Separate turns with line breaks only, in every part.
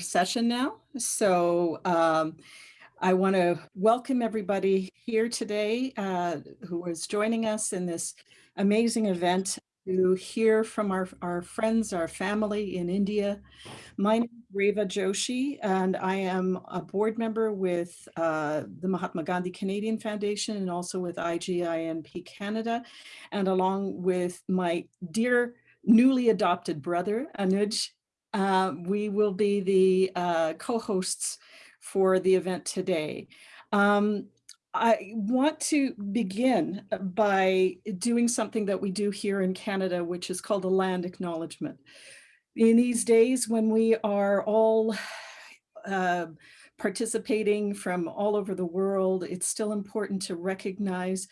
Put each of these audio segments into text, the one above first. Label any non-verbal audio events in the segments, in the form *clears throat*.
session now. So um, I want to welcome everybody here today uh, who is joining us in this amazing event to hear from our, our friends, our family in India. My name is Reva Joshi, and I am a board member with uh, the Mahatma Gandhi Canadian Foundation and also with IGINP Canada, and along with my dear newly adopted brother, Anuj uh, we will be the uh, co-hosts for the event today. Um, I want to begin by doing something that we do here in Canada, which is called a land acknowledgement. In these days when we are all uh, participating from all over the world, it's still important to recognize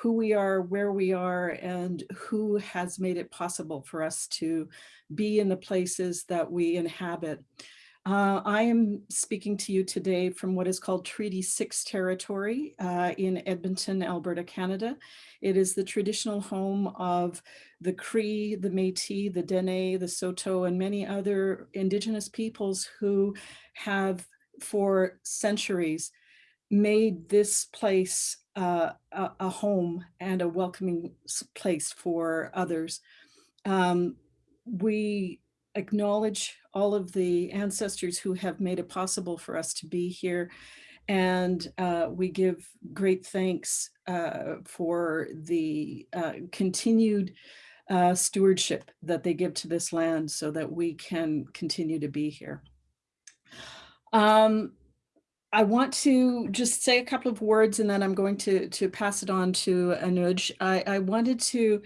who we are, where we are, and who has made it possible for us to be in the places that we inhabit. Uh, I am speaking to you today from what is called Treaty 6 territory uh, in Edmonton, Alberta, Canada. It is the traditional home of the Cree, the Métis, the Dene, the Saulteaux, and many other Indigenous peoples who have for centuries made this place a, a, home and a welcoming place for others. Um, we acknowledge all of the ancestors who have made it possible for us to be here. And uh, we give great thanks uh, for the uh, continued uh, stewardship that they give to this land so that we can continue to be here. Um, I want to just say a couple of words and then I'm going to, to pass it on to Anuj. I, I wanted to,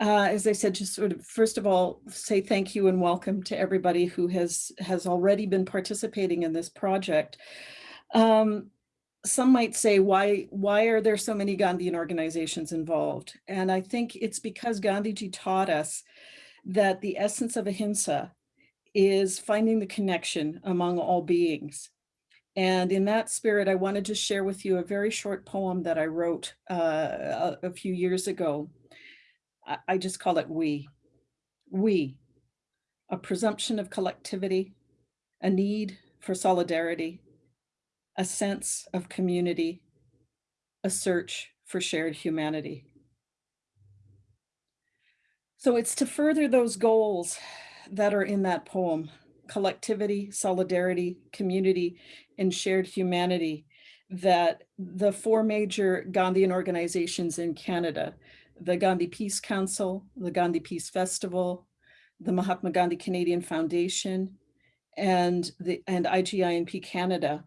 uh, as I said, just sort of, first of all, say thank you and welcome to everybody who has, has already been participating in this project. Um, some might say, why, why are there so many Gandhian organizations involved? And I think it's because Gandhiji taught us that the essence of ahimsa is finding the connection among all beings and in that spirit, I wanted to share with you a very short poem that I wrote uh, a, a, few years ago. I, I just call it We. We, a presumption of collectivity, a need for solidarity, a sense of community, a search for shared humanity. So it's to further those goals that are in that poem, collectivity, solidarity, community, and shared humanity that the four major Gandhian organizations in Canada, the Gandhi Peace Council, the Gandhi Peace Festival, the Mahatma Gandhi Canadian Foundation, and the and IGINP Canada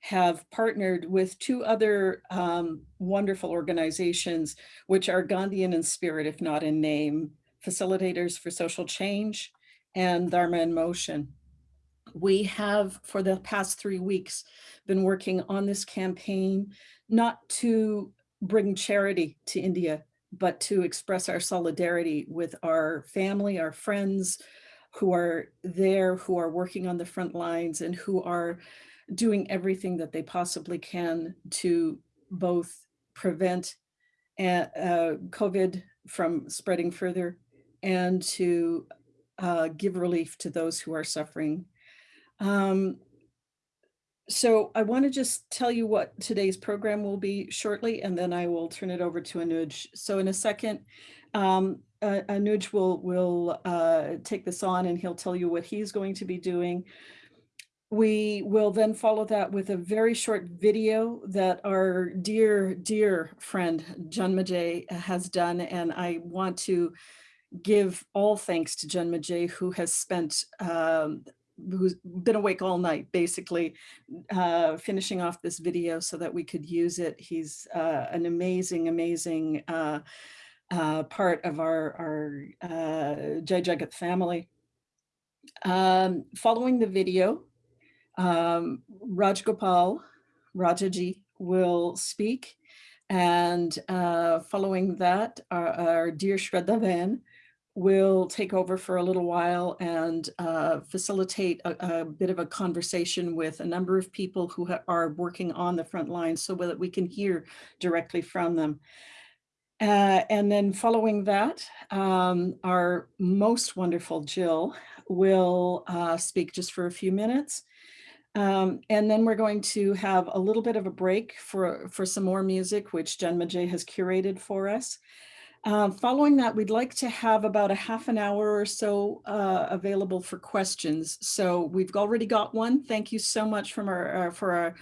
have partnered with two other um, wonderful organizations, which are Gandhian in spirit, if not in name, Facilitators for Social Change and Dharma in Motion we have for the past three weeks been working on this campaign, not to bring charity to India, but to express our solidarity with our family, our friends who are there, who are working on the front lines and who are doing everything that they possibly can to both prevent uh, COVID from spreading further and to uh, give relief to those who are suffering um, so I want to just tell you what today's program will be shortly, and then I will turn it over to Anuj. So in a second, um, uh, Anuj will, will uh, take this on and he'll tell you what he's going to be doing. We will then follow that with a very short video that our dear, dear friend Janmajay has done. And I want to give all thanks to Janmajay, who has spent um, who's been awake all night, basically, uh, finishing off this video so that we could use it. He's uh, an amazing, amazing uh, uh part of our, our uh, Jai Jagat family. Um, following the video, um, Rajgopal Rajaji will speak. And uh, following that, our, our dear Shraddha Ben will take over for a little while and uh, facilitate a, a, bit of a conversation with a number of people who are working on the front lines so that we can hear directly from them. Uh, and then following that, um, our most wonderful Jill will uh, speak just for a few minutes. Um, and then we're going to have a little bit of a break for, for some more music, which Janmajay has curated for us. Uh, following that, we'd like to have about a half an hour or so uh, available for questions. So we've already got one. Thank you so much from our, uh, for our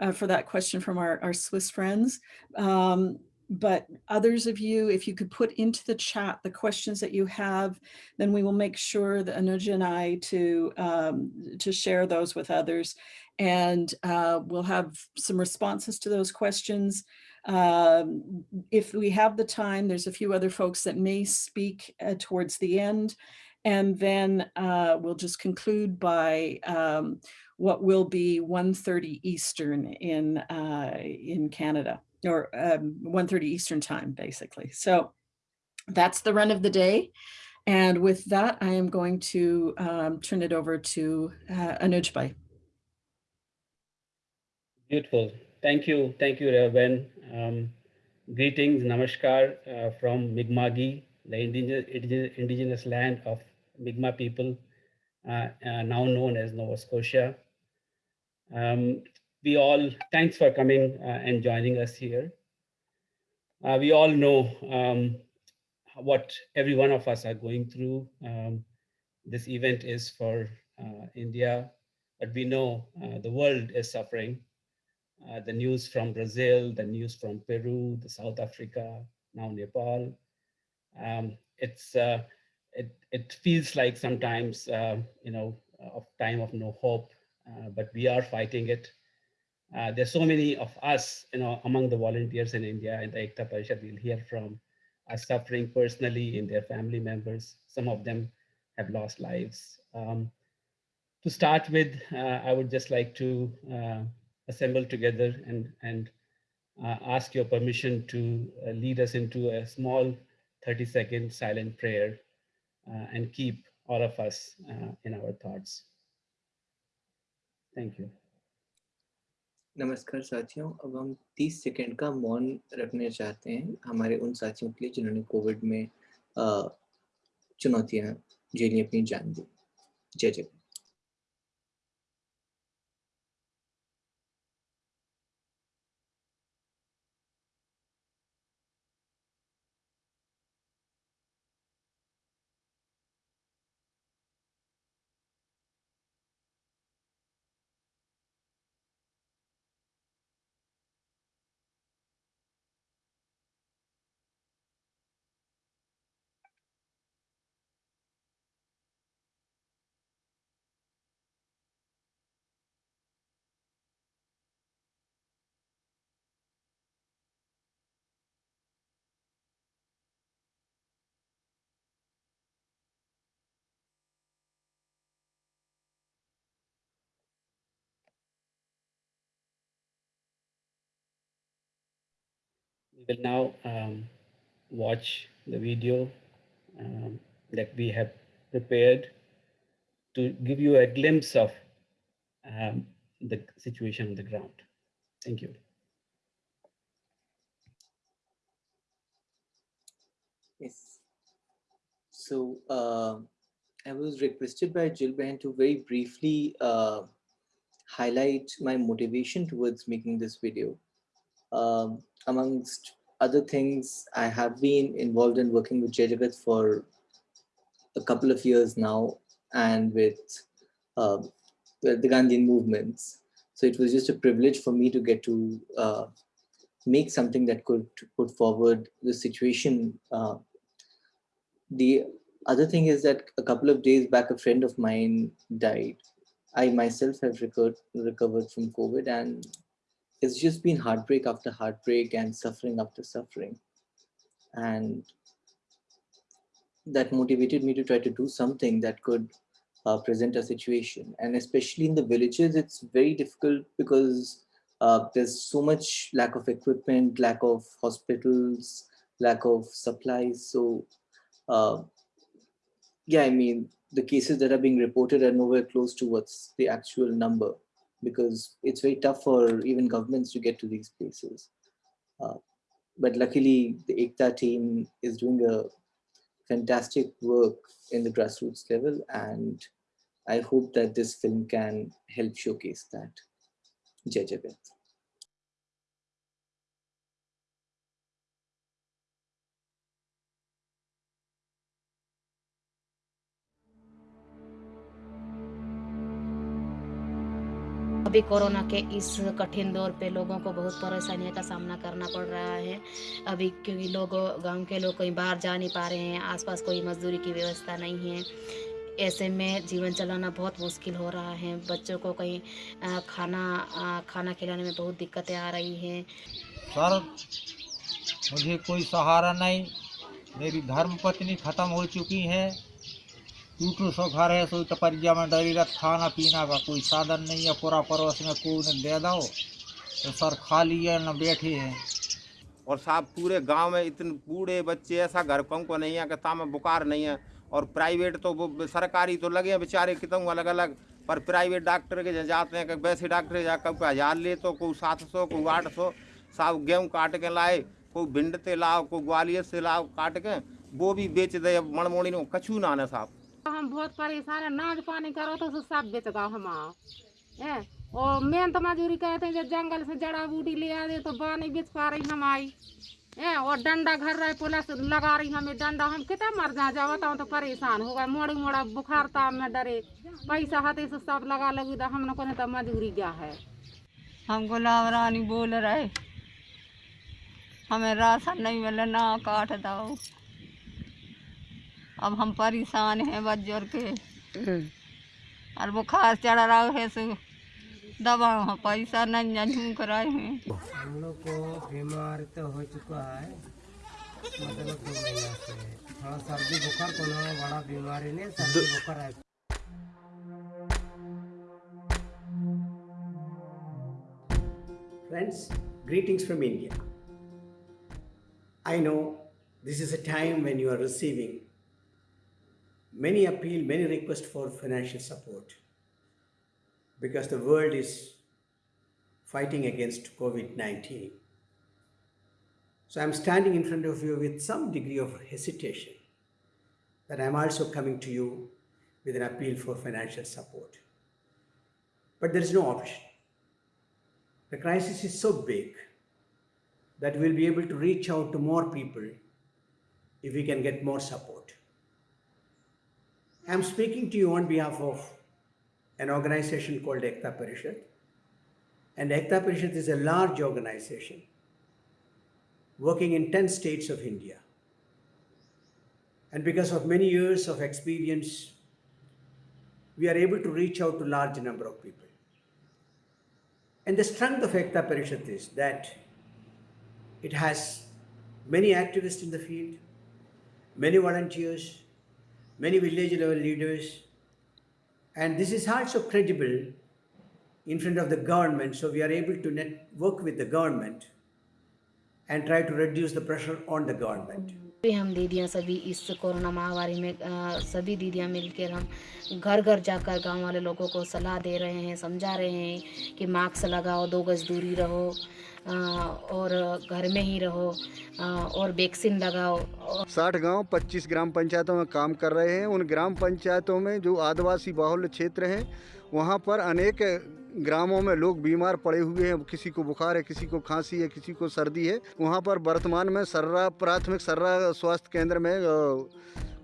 uh, for that question from our, our Swiss friends. Um, but others of you, if you could put into the chat the questions that you have, then we will make sure that Anuja and I to, um, to share those with others. And uh, we'll have some responses to those questions. Um, if we have the time, there's a few other folks that may speak uh, towards the end. And then uh, we'll just conclude by um, what will be 1.30 Eastern in, uh, in Canada or um, 1.30 Eastern time, basically. So that's the run of the day. And with that, I am going to um, turn it over to uh, Anuj
Beautiful. Thank you. Thank you, Reva Ben. Um, greetings, namaskar uh, from Mi'kma'ki, the indigenous, indigenous land of Mi'kmaq people, uh, uh, now known as Nova Scotia. Um, we all, thanks for coming uh, and joining us here. Uh, we all know um, what every one of us are going through. Um, this event is for uh, India, but we know the world is suffering. Uh, the news from Brazil, the news from Peru, the South Africa, now Nepal. Um, it's uh, it it feels like sometimes you know of time of no hope, but we are fighting it. Uh, there's so many of us, you know, among the volunteers in India in the Ekta Parishad, we'll hear from are suffering personally in their family members. Some of them have lost lives. Um, to start with, uh, I would just like to uh, assemble together and, and uh, ask your permission to uh, lead us into a small 30 second silent prayer uh, and keep all of us in our thoughts. Thank you.
नमस्कार साथियों अब हम 30 second का मौन रखने चाहते हैं हमारे उन साथियों के लिए जिन्होंने कोविड में चुनौतियां झेली अपनी जान दी जय जय
We will now um, watch the video um, that we have prepared to give you a glimpse of um, the situation on the ground. Thank you.
Yes. So uh, I was requested by Jill Behan to very briefly uh, highlight my motivation towards making this video. Um, amongst other things, I have been involved in working with Jai for a couple of years now and with uh, the Gandhian movements. So it was just a privilege for me to get to uh, make something that could put forward the situation. Uh, the other thing is that a couple of days back, a friend of mine died. I myself have recovered, recovered from COVID and it's just been heartbreak after heartbreak and suffering after suffering. And that motivated me to try to do something that could uh, present a situation. And especially in the villages, it's very difficult because uh, there's so much lack of equipment, lack of hospitals, lack of supplies. So uh, yeah, I mean, the cases that are being reported are nowhere close to what's the actual number because it's very tough for even governments to get to these places. Uh, but luckily, the Ekta team is doing a fantastic work in the grassroots level and I hope that this film can help showcase that. Jai Jagat.
अभी corona के इस कठिन दौर पे लोगों को बहुत परेशानियों का सामना करना पड़ रहा है। अभी क्योंकि लोग, गाँव के लोग कहीं बाहर जा नहीं पा रहे हैं, आसपास कोई मजदूरी की व्यवस्था नहीं है। ऐसे में जीवन चलाना बहुत मुश्किल हो रहा है। बच्चों को कहीं खाना खाना खिलाने में बहुत दिक्कतें आ रही हैं।
सर, मुझे कोई सहारा नहीं। मेरी धर्म पत्नी खत्म हो चुकी है। टूटू सो घर है सो टपरिया में डरी रख खाना पीना का कोई साधन नहीं है पूरा पड़ोस में को ने दे दो तो सर खा लिए न बैठे हैं
और साहब पूरे गाँव में इतने बूढ़े बच्चे, ऐसा घर कम को नहीं है, कि में बुखार नहीं है। और प्राइवेट तो वो सरकारी तो लगे हैं बेचारे, कितने अलग अलग पर प्राइवेट डॉक्टर के जाते हैं, कि वैसे डॉक्टर जा कब हज़ार ले तो कोई सात सौ, कोई आठ सौ। साहब गेहूँ काट के लाए, कोई भिंड से लाओ, कोई ग्वालियर से लाओ, काट के, वो भी बेच दे ने कछू ना ना साहब।
हम बहुत परेशान है। नाच पानी करो तो सब बेच गाओ हम आओ। है? और मेहनत मजूरी कहते हैं जब जंगल से जड़ा बूटी ले आ दे तो बानी बेच पा रही हम आई। है? और डंडा घर रहे, पुलिस लगा रही हमें डंडा। हम कितना मर जा जाओ तो परेशान हो गए। मोड़ी मोड़ा बुखार ताप में डरे। पैसा हाथे से सब लगा लगी तो हम लोगों ने तो मजूरी क्या है?
हम गुलाब रानी बोल रहे, हमें राशन नहीं मिले, ना काट दो। अब हम परेशान हैं बज्जर के। और बुखार चढ़ रहा है सो दवा हो पैसा नहीं झूक रहे हैं।
हम लोग को बीमार तो हो चुका है। मतलब दो महीना से। थोड़ा सर्दी बुखार को ना बड़ा बीमारी नहीं सर्दी बुखार है।
Friends, greetings from India. I know this is a time when you are receiving many appeal, many requests for financial support because the world is fighting against COVID 19. So I'm standing in front of you with some degree of hesitation that I'm also coming to you with an appeal for financial support. But there is no option. The crisis is so big that we'll be able to reach out to more people if we can get more support. I'm speaking to you on behalf of an organization called Ekta Parishad. And Ekta Parishad is a large organization working in 10 states of India. And because of many years of experience, we are able to reach out to large number of people. And the strength of Ekta Parishad is that it has many activists in the field, many volunteers, many village level leaders, and this is also credible in front of the government. So we are able to net work with the government and try to reduce the pressure on the government.
भी हम दीदियाँ सभी इस corona महामारी में अ, सभी दीदियाँ मिलकर हम घर घर जाकर गाँव वाले लोगों को सलाह दे रहे हैं समझा रहे हैं कि मास्क लगाओ दो गज दूरी रहो अ, और घर में ही रहो अ, और वैक्सीन लगाओ।
साठ गाँव 25 ग्राम पंचायतों में काम कर रहे हैं। उन ग्राम पंचायतों में जो आदिवासी बाहुल्य क्षेत्र हैं वहाँ पर अनेक ग्रामों में लोग बीमार पड़े हुए हैं, किसी को बुखार है, किसी को खांसी है, किसी को सर्दी है। वहाँ पर वर्तमान में सर्रा, प्राथमिक सर्रा स्वास्थ्य केंद्र में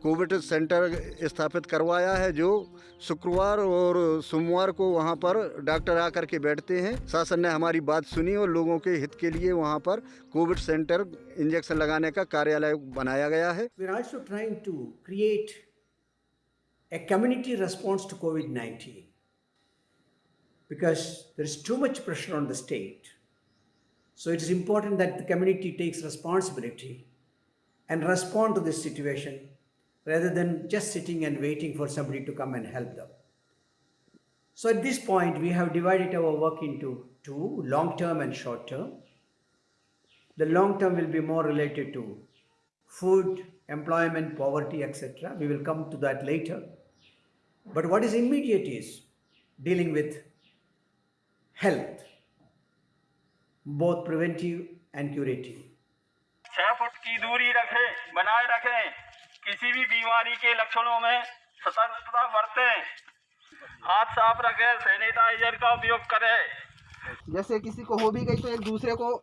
कोविड सेंटर स्थापित करवाया है, जो शुक्रवार और सोमवार को वहाँ पर डॉक्टर आकर के बैठते हैं। शासन ने हमारी बात सुनी और लोगों के हित के लिए वहाँ पर कोविड सेंटर इंजेक्शन लगाने का कार्यालय बनाया गया है।
Community response to COVID 19 because there is too much pressure on the state. So it is important that the community takes responsibility and respond to this situation rather than just sitting and waiting for somebody to come and help them. So at this point, we have divided our work into two long term and short term. The long term will be more related to food, employment, poverty, etc. We will come to that later. But what is immediate is dealing with health, both preventive and curative.
छह foot की दूरी रखें बनाए रखें। किसी भी बीमारी के लक्षणों में सतर्कता बरतें। हाथ साफ़ रखें सैनिटाइजर का उपयोग करें।
जैसे किसी को हो भी गई तो एक दूसरे को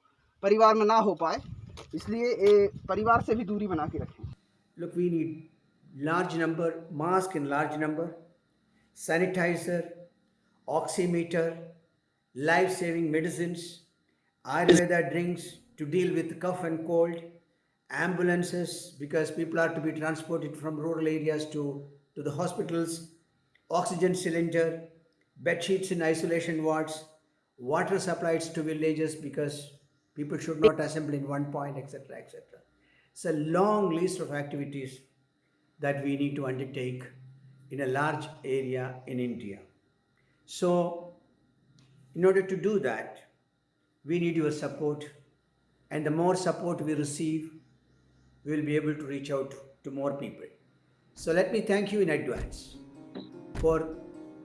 परिवार में ना हो पाए इसलिए ए, परिवार से भी दूरी बना के रखें।
Look, we need large number, mask in large number, sanitizer, oximeter, life-saving medicines, Ayurveda drinks to deal with cough and cold, ambulances because people are to be transported from rural areas to, to the hospitals, oxygen cylinder, bed sheets in isolation wards, water supplies to villages because people should not assemble in one point, etc., etc. It's a long list of activities that we need to undertake in a large area in India. So, in order to do that, we need your support, and the more support we receive, we will be able to reach out to more people. So, let me thank you in advance for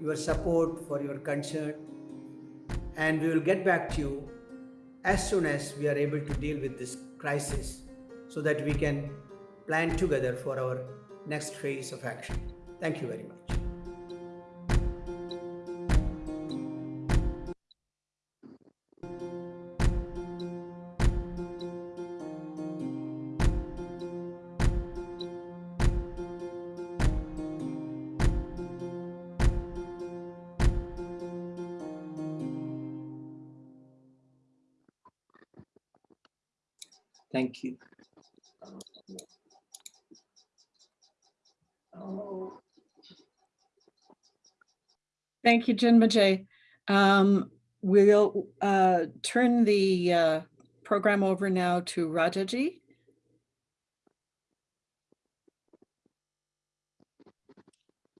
your support, for your concern, and we will get back to you as soon as we are able to deal with this crisis so that we can plan together for our next phase of action. Thank you very much.
Thank you.
Thank you, Janmajay. Um, we'll uh, turn the uh, program over now to Rajaji.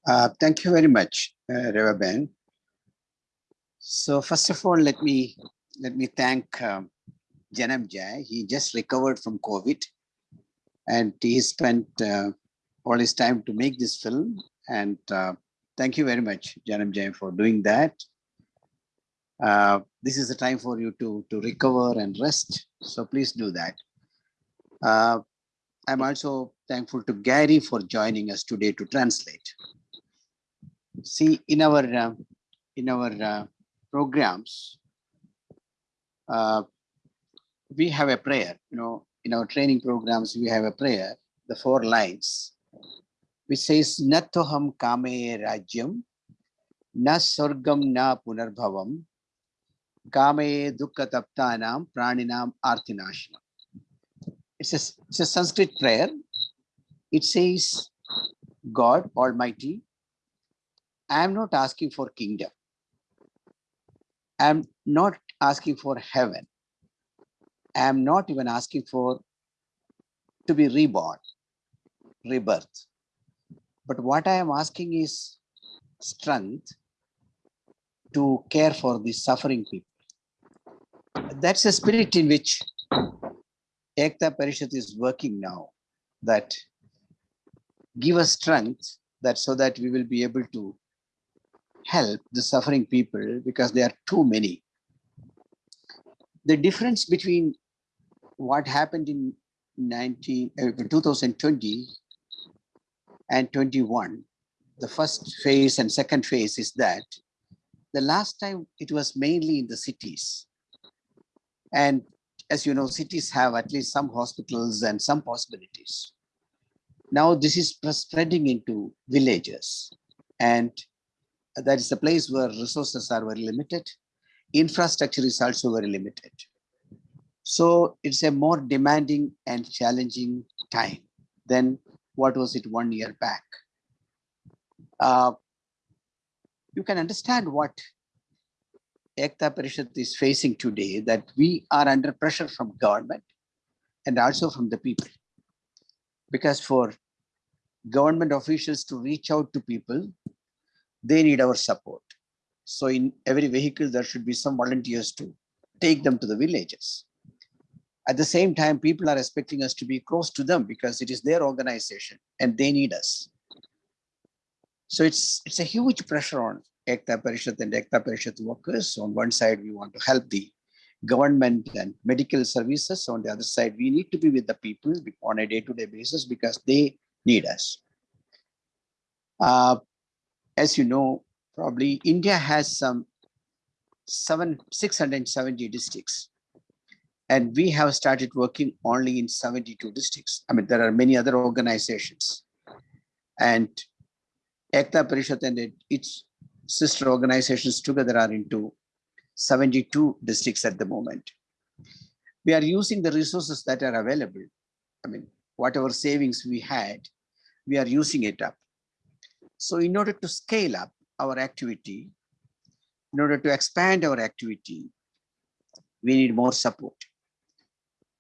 Uh, thank you very much, uh, Reva Ben. So first of all, let me let me thank um, Janam Jai. He just recovered from COVID, and he spent uh, all his time to make this film. And uh, thank you very much, Janam Jai, for doing that. Uh, this is the time for you to to recover and rest. So please do that. Uh, I'm also thankful to Gary for joining us today to translate. See, in our uh, in our uh, programs, we have a prayer. You know, in our training programs, we have a prayer, the four lines, which says, "Natoham kame rajyam, na sorgam na punarbhavam, kame dukkha taptanam praninam artinashanam." It's a, it's a Sanskrit prayer. It says, God Almighty, I am not asking for kingdom. I am not asking for heaven. I am not even asking for to be reborn, rebirth. But what I am asking is strength to care for the suffering people. That's the spirit in which Ekta Parishad is working now, that give us strength that so that we will be able to help the suffering people because there are too many. The difference between what happened in 19, uh, 2020 and 21, the first phase and second phase is that the last time it was mainly in the cities. And as you know, cities have at least some hospitals and some possibilities. Now this is spreading into villages and that is a place where resources are very limited. Infrastructure is also very limited. So it's a more demanding and challenging time than what was it one year back. Uh, you can understand what Ekta Parishad is facing today, that we are under pressure from government and also from the people. Because for government officials to reach out to people, they need our support. So in every vehicle, there should be some volunteers to take them to the villages. At the same time, people are expecting us to be close to them because it is their organization and they need us. So it's it's a huge pressure on Ekta Parishad and Ekta Parishad workers. On one side, we want to help the government and medical services. On the other side, we need to be with the people on a day-to-day -day basis because they need us. Uh, as you know, probably India has some seven, 670 districts. And we have started working only in 72 districts. I mean, there are many other organizations. And Ekta Parishad and its sister organizations together are into 72 districts at the moment. We are using the resources that are available. I mean, whatever savings we had, we are using it up. So in order to scale up our activity, in order to expand our activity, we need more support.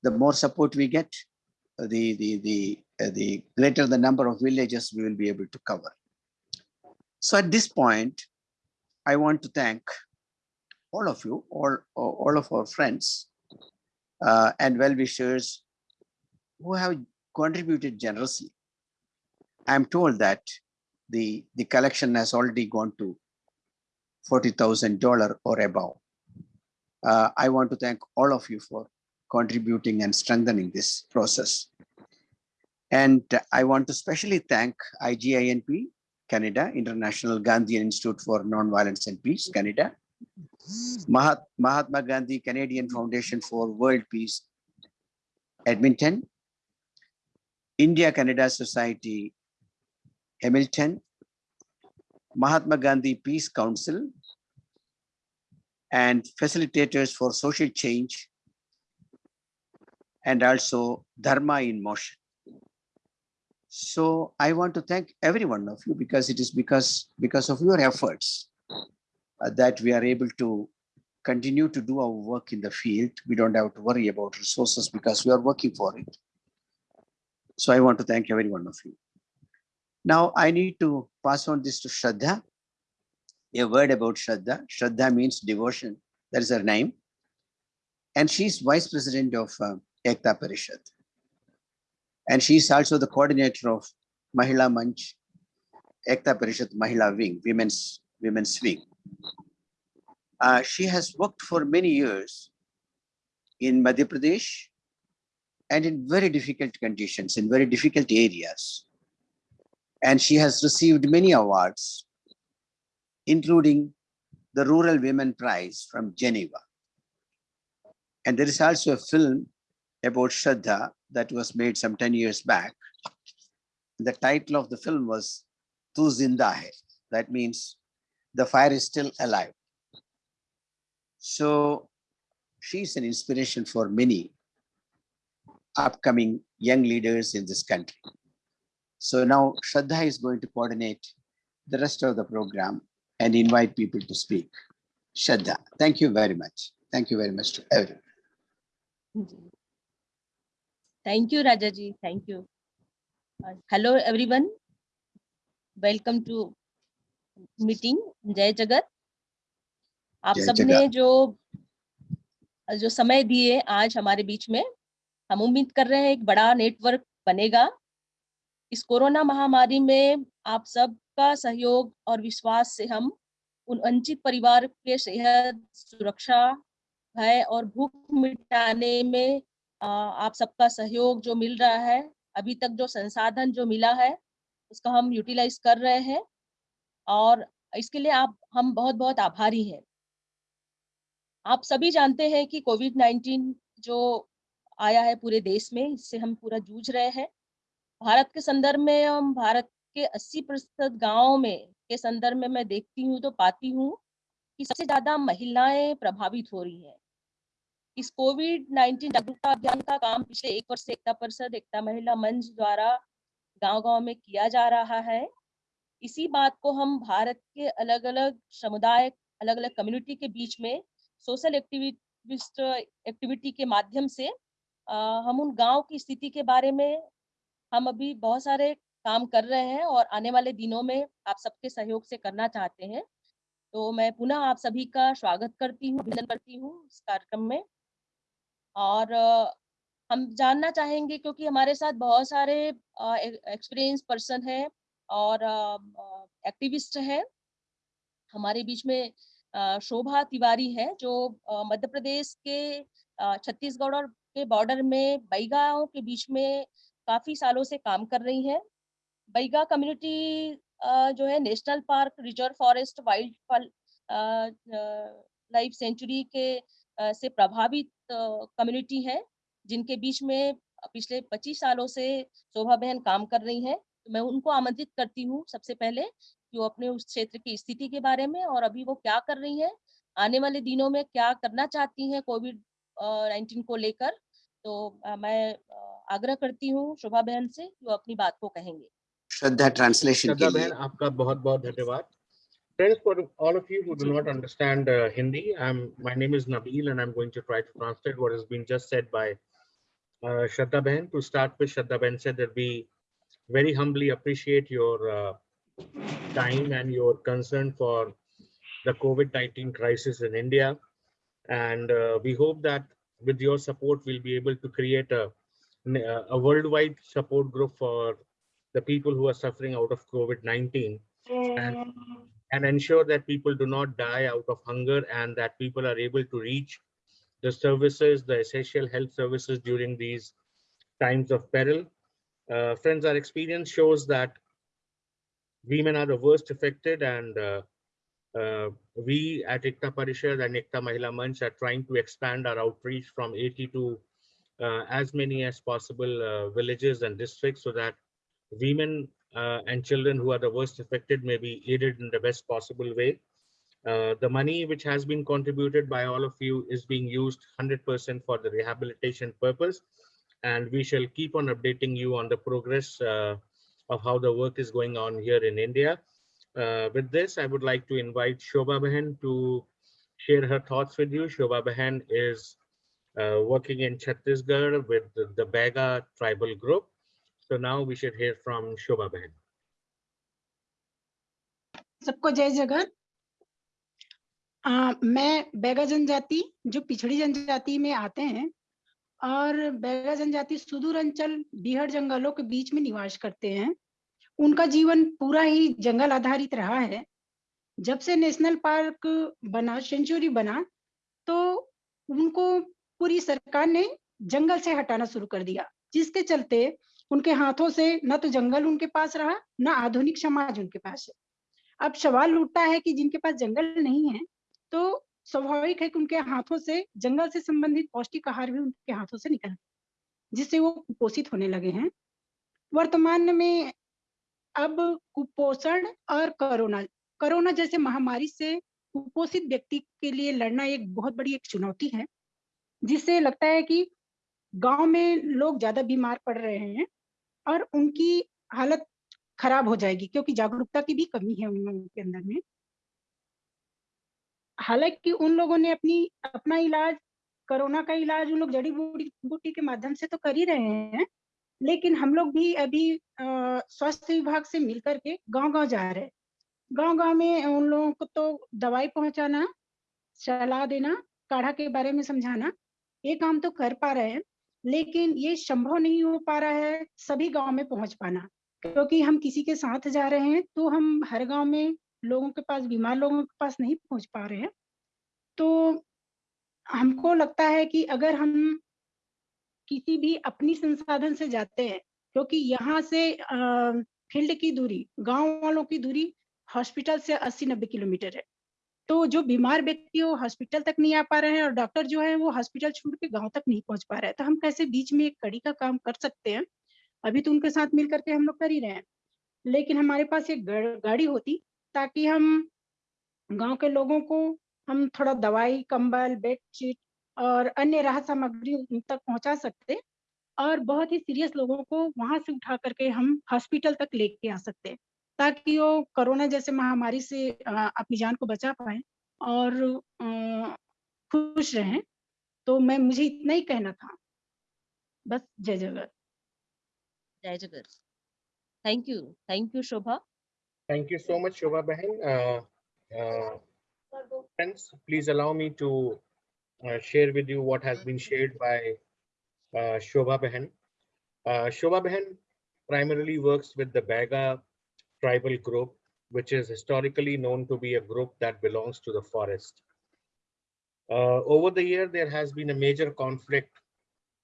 The more support we get, the, the, the, uh, the greater the number of villages we will be able to cover. So at this point, I want to thank all of you, all, all of our friends uh, and well-wishers who have contributed generously. I'm told that the, the collection has already gone to $40,000 or above. Uh, I want to thank all of you for contributing and strengthening this process. And I want to specially thank IGINP, Canada, International Gandhian Institute for Nonviolence and Peace, Canada, Mahat- Mahatma Gandhi Canadian Foundation for World Peace, Edmonton, India Canada Society, Hamilton, Mahatma Gandhi Peace Council, and facilitators for social change, and also Dharma in Motion. So I want to thank every one of you because it is because because of your efforts uh, that we are able to continue to do our work in the field. We don't have to worry about resources because we are working for it. So I want to thank every one of you. Now I need to pass on this to Shraddha. A word about Shraddha. Shraddha means devotion. That is her name. And she's vice president of uh, Ekta Parishad. And she's also the coordinator of Mahila Manch, Ekta Parishad Mahila Wing, Women's, Women's Wing. Uh, she has worked for many years in Madhya Pradesh and in very difficult conditions, in very difficult areas. And she has received many awards, including the Rural Women Prize from Geneva. And there is also a film about Shraddha that was made some 10 years back. The title of the film was Tu Zinda Hai. That means the fire is still alive. So she's an inspiration for many upcoming young leaders in this country. So now Shraddha is going to coordinate the rest of the program and invite people to speak. Shraddha, thank you very much. Thank you very much to everyone.
Thank you, Rajaji. Thank you. Uh, hello, everyone. Welcome to meeting. जय जगत आप सबने जो जो समय दिए आज हमारे बीच में हम उम्मीद कर रहे हैं एक बड़ा नेटवर्क बनेगा इस कोरोना महामारी में आप सबका सहयोग और विश्वास से हम उन वंचित परिवार के सेहत सुरक्षा भय और भूख मिटाने में आप सबका सहयोग जो मिल रहा है, अभी तक जो संसाधन जो मिला है, उसका हम यूटिलाइज कर रहे हैं और इसके लिए आप, हम बहुत बहुत आभारी हैं। आप सभी जानते हैं कि कोविड 19 जो आया है पूरे देश में, इससे हम पूरा जूझ रहे हैं। भारत के संदर्भ में हम, भारत के 80 प्रतिशत गाँव में, के संदर्भ में मैं देखती हूँ तो पाती हूँ कि सबसे ज़्यादा महिलाएँ प्रभावित हो रही हैं। इस कोविड 19 जागरूकता अभियान का काम पिछले एक वर्ष से एकता परिषद एकता महिला मंच द्वारा गांव-गांव में किया जा रहा है। इसी बात को हम भारत के अलग अलग समुदाय अलग अलग कम्युनिटी के बीच में सोशल एक्टिविस्ट एक्टिविटी के माध्यम से अ, हम उन गाँव की स्थिति के बारे में हम अभी बहुत सारे काम कर रहे हैं और आने वाले दिनों में आप सबके सहयोग से करना चाहते हैं। तो मैं पुनः आप सभी का स्वागत करती हूँ अभिनंदन करती हूँ इस कार्यक्रम में। और हम जानना चाहेंगे क्योंकि हमारे साथ बहुत सारे एक्सपीरियंस पर्सन हैं और एक्टिविस्ट हैं। हमारे बीच में शोभा तिवारी है जो मध्य प्रदेश के छत्तीसगढ़ और के बॉर्डर में बईगांव के बीच में काफ़ी सालों से काम कर रही हैं। बैगा कम्युनिटी जो है national park reserve forest wildlife sanctuary के से प्रभावित कम्युनिटी है जिनके बीच में पिछले 25 सालों से शोभा बहन काम कर रही हैं। तो मैं उनको आमंत्रित करती हूँ सबसे पहले कि वो अपने उस क्षेत्र की स्थिति के बारे में और अभी वो क्या कर रही हैं आने वाले दिनों में क्या करना चाहती हैं कोविड नाइन्टीन को लेकर। तो मैं आग्रह करती हूँ शोभा बहन से कि वो अपनी बात को कहेंगे।
श्रद्धा ट्रांसलेशन
श्रद्धा बहन आपका बहुत बहुत धन्यवाद। Friends, for all of you who do not understand uh, Hindi, I'm, my name is Nabil and I'm going to try to translate what has been just said by uh, Shraddha Behan. To start with, Shraddha Ben said that we very humbly appreciate your uh, time and your concern for the COVID-19 crisis in India. And uh, we hope that with your support, we'll be able to create a, a worldwide support group for the people who are suffering out of COVID-19 and, and ensure that people do not die out of hunger and that people are able to reach the services, the essential health services during these times of peril. Uh, friends, our experience shows that women are the worst affected and uh, uh, we at Ekta Parishad and Ekta Mahila Manch are trying to expand our outreach from 80 to uh, as many as possible uh, villages and districts so that women uh, and children who are the worst affected may be aided in the best possible way. Uh, the money which has been contributed by all of you is being used 100% for the rehabilitation purpose. And we shall keep on updating you on the progress uh, of how the work is going on here in India. Uh, with this, I would like to invite Shobha Behan to share her thoughts with you. Shobha Behan is uh, working in Chhattisgarh with the, the Baiga tribal group. So now we should hear from Shobha Behan.
सबको जय जगत मैं बैगा जनजाति, जो पिछड़ी जनजाति में आते हैं, और बैगा जनजाति सुदूर अंचल, बिहड़ जंगलों के बीच में निवास करते हैं। उनका जीवन पूरा ही जंगल आधारित रहा है। जब से नेशनल पार्क बना, सेंचुरी बना तो उनको पूरी सरकार ने जंगल से हटाना शुरू कर दिया, जिसके चलते उनके हाथों से न तो जंगल उनके पास रहा, न आधुनिक समाज उनके पास है। अब सवाल उठता है कि जिनके पास जंगल नहीं है तो स्वाभाविक है कि उनके हाथों से, जंगल से संबंधित पौष्टिक आहार भी उनके हाथों से निकल, जिससे वो कुपोषित होने लगे हैं। वर्तमान में अब कुपोषण और कोरोना कोरोना जैसे महामारी से कुपोषित व्यक्ति के लिए लड़ना एक बहुत बड़ी एक चुनौती है, जिससे लगता है कि गाँव में लोग ज़्यादा बीमार पड़ रहे हैं और उनकी हालत खराब हो जाएगी, क्योंकि जागरूकता की भी कमी है उन लोगों के अंदर में। हालाँकि उन लोगों ने अपनी, अपना इलाज, कोरोना का इलाज उन लोग जड़ी बूटी बूटी के माध्यम से तो कर ही रहे हैं, लेकिन हम लोग भी अभी स्वास्थ्य विभाग से मिलकर के गाँव गाँव जा रहे गाँव गाँव में उन लोगों को तो दवाई पहुंचाना, सलाह देना, काढ़ा के बारे में समझाना, ये काम तो कर पा रहे हैं। लेकिन ये संभव नहीं हो पा रहा है सभी गाँव में पहुँच पाना। क्योंकि हम किसी के साथ जा रहे हैं तो हम हर गाँव में लोगों के पास, बीमार लोगों के पास नहीं पहुँच पा रहे हैं। तो हमको लगता है कि अगर हम किसी भी अपनी संसाधन से जाते हैं, क्योंकि यहाँ से फ़ील्ड की दूरी, गाँव वालों की दूरी हॉस्पिटल से 80-90 किलोमीटर है। तो जो बीमार व्यक्ति वो हॉस्पिटल तक नहीं आ पा रहे हैं और डॉक्टर जो है वो हॉस्पिटल छोड़ के गाँव तक नहीं पहुँच पा रहे हैं। तो हम कैसे बीच में एक कड़ी का काम कर सकते हैं? अभी तो उनके साथ मिल करके हम लोग कर ही रहे हैं। लेकिन हमारे पास एक गाड़ी होती ताकि हम गाँव के लोगों को हम थोड़ा दवाई, कंबल बेडशीट और अन्य राहत सामग्री उन तक पहुँचा सकते और बहुत ही सीरियस लोगों को वहाँ से उठा करके हम हॉस्पिटल तक लेके आ सकते ताकि वो कोरोना जैसे महामारी से अपनी जान को बचा पाए और खुश रहें। तो मैं मुझे इतना ही कहना था। बस जय जगत।
जय जगत। Thank you thank you Shobha
thank you so much Shobha बहन। Friends please allow me to share with you what has been shared by Shobha बहन। शोभा बहन primarily works with the Baga tribal group, which is historically known to be a group that belongs to the forest. Uh, over the year, there has been a major conflict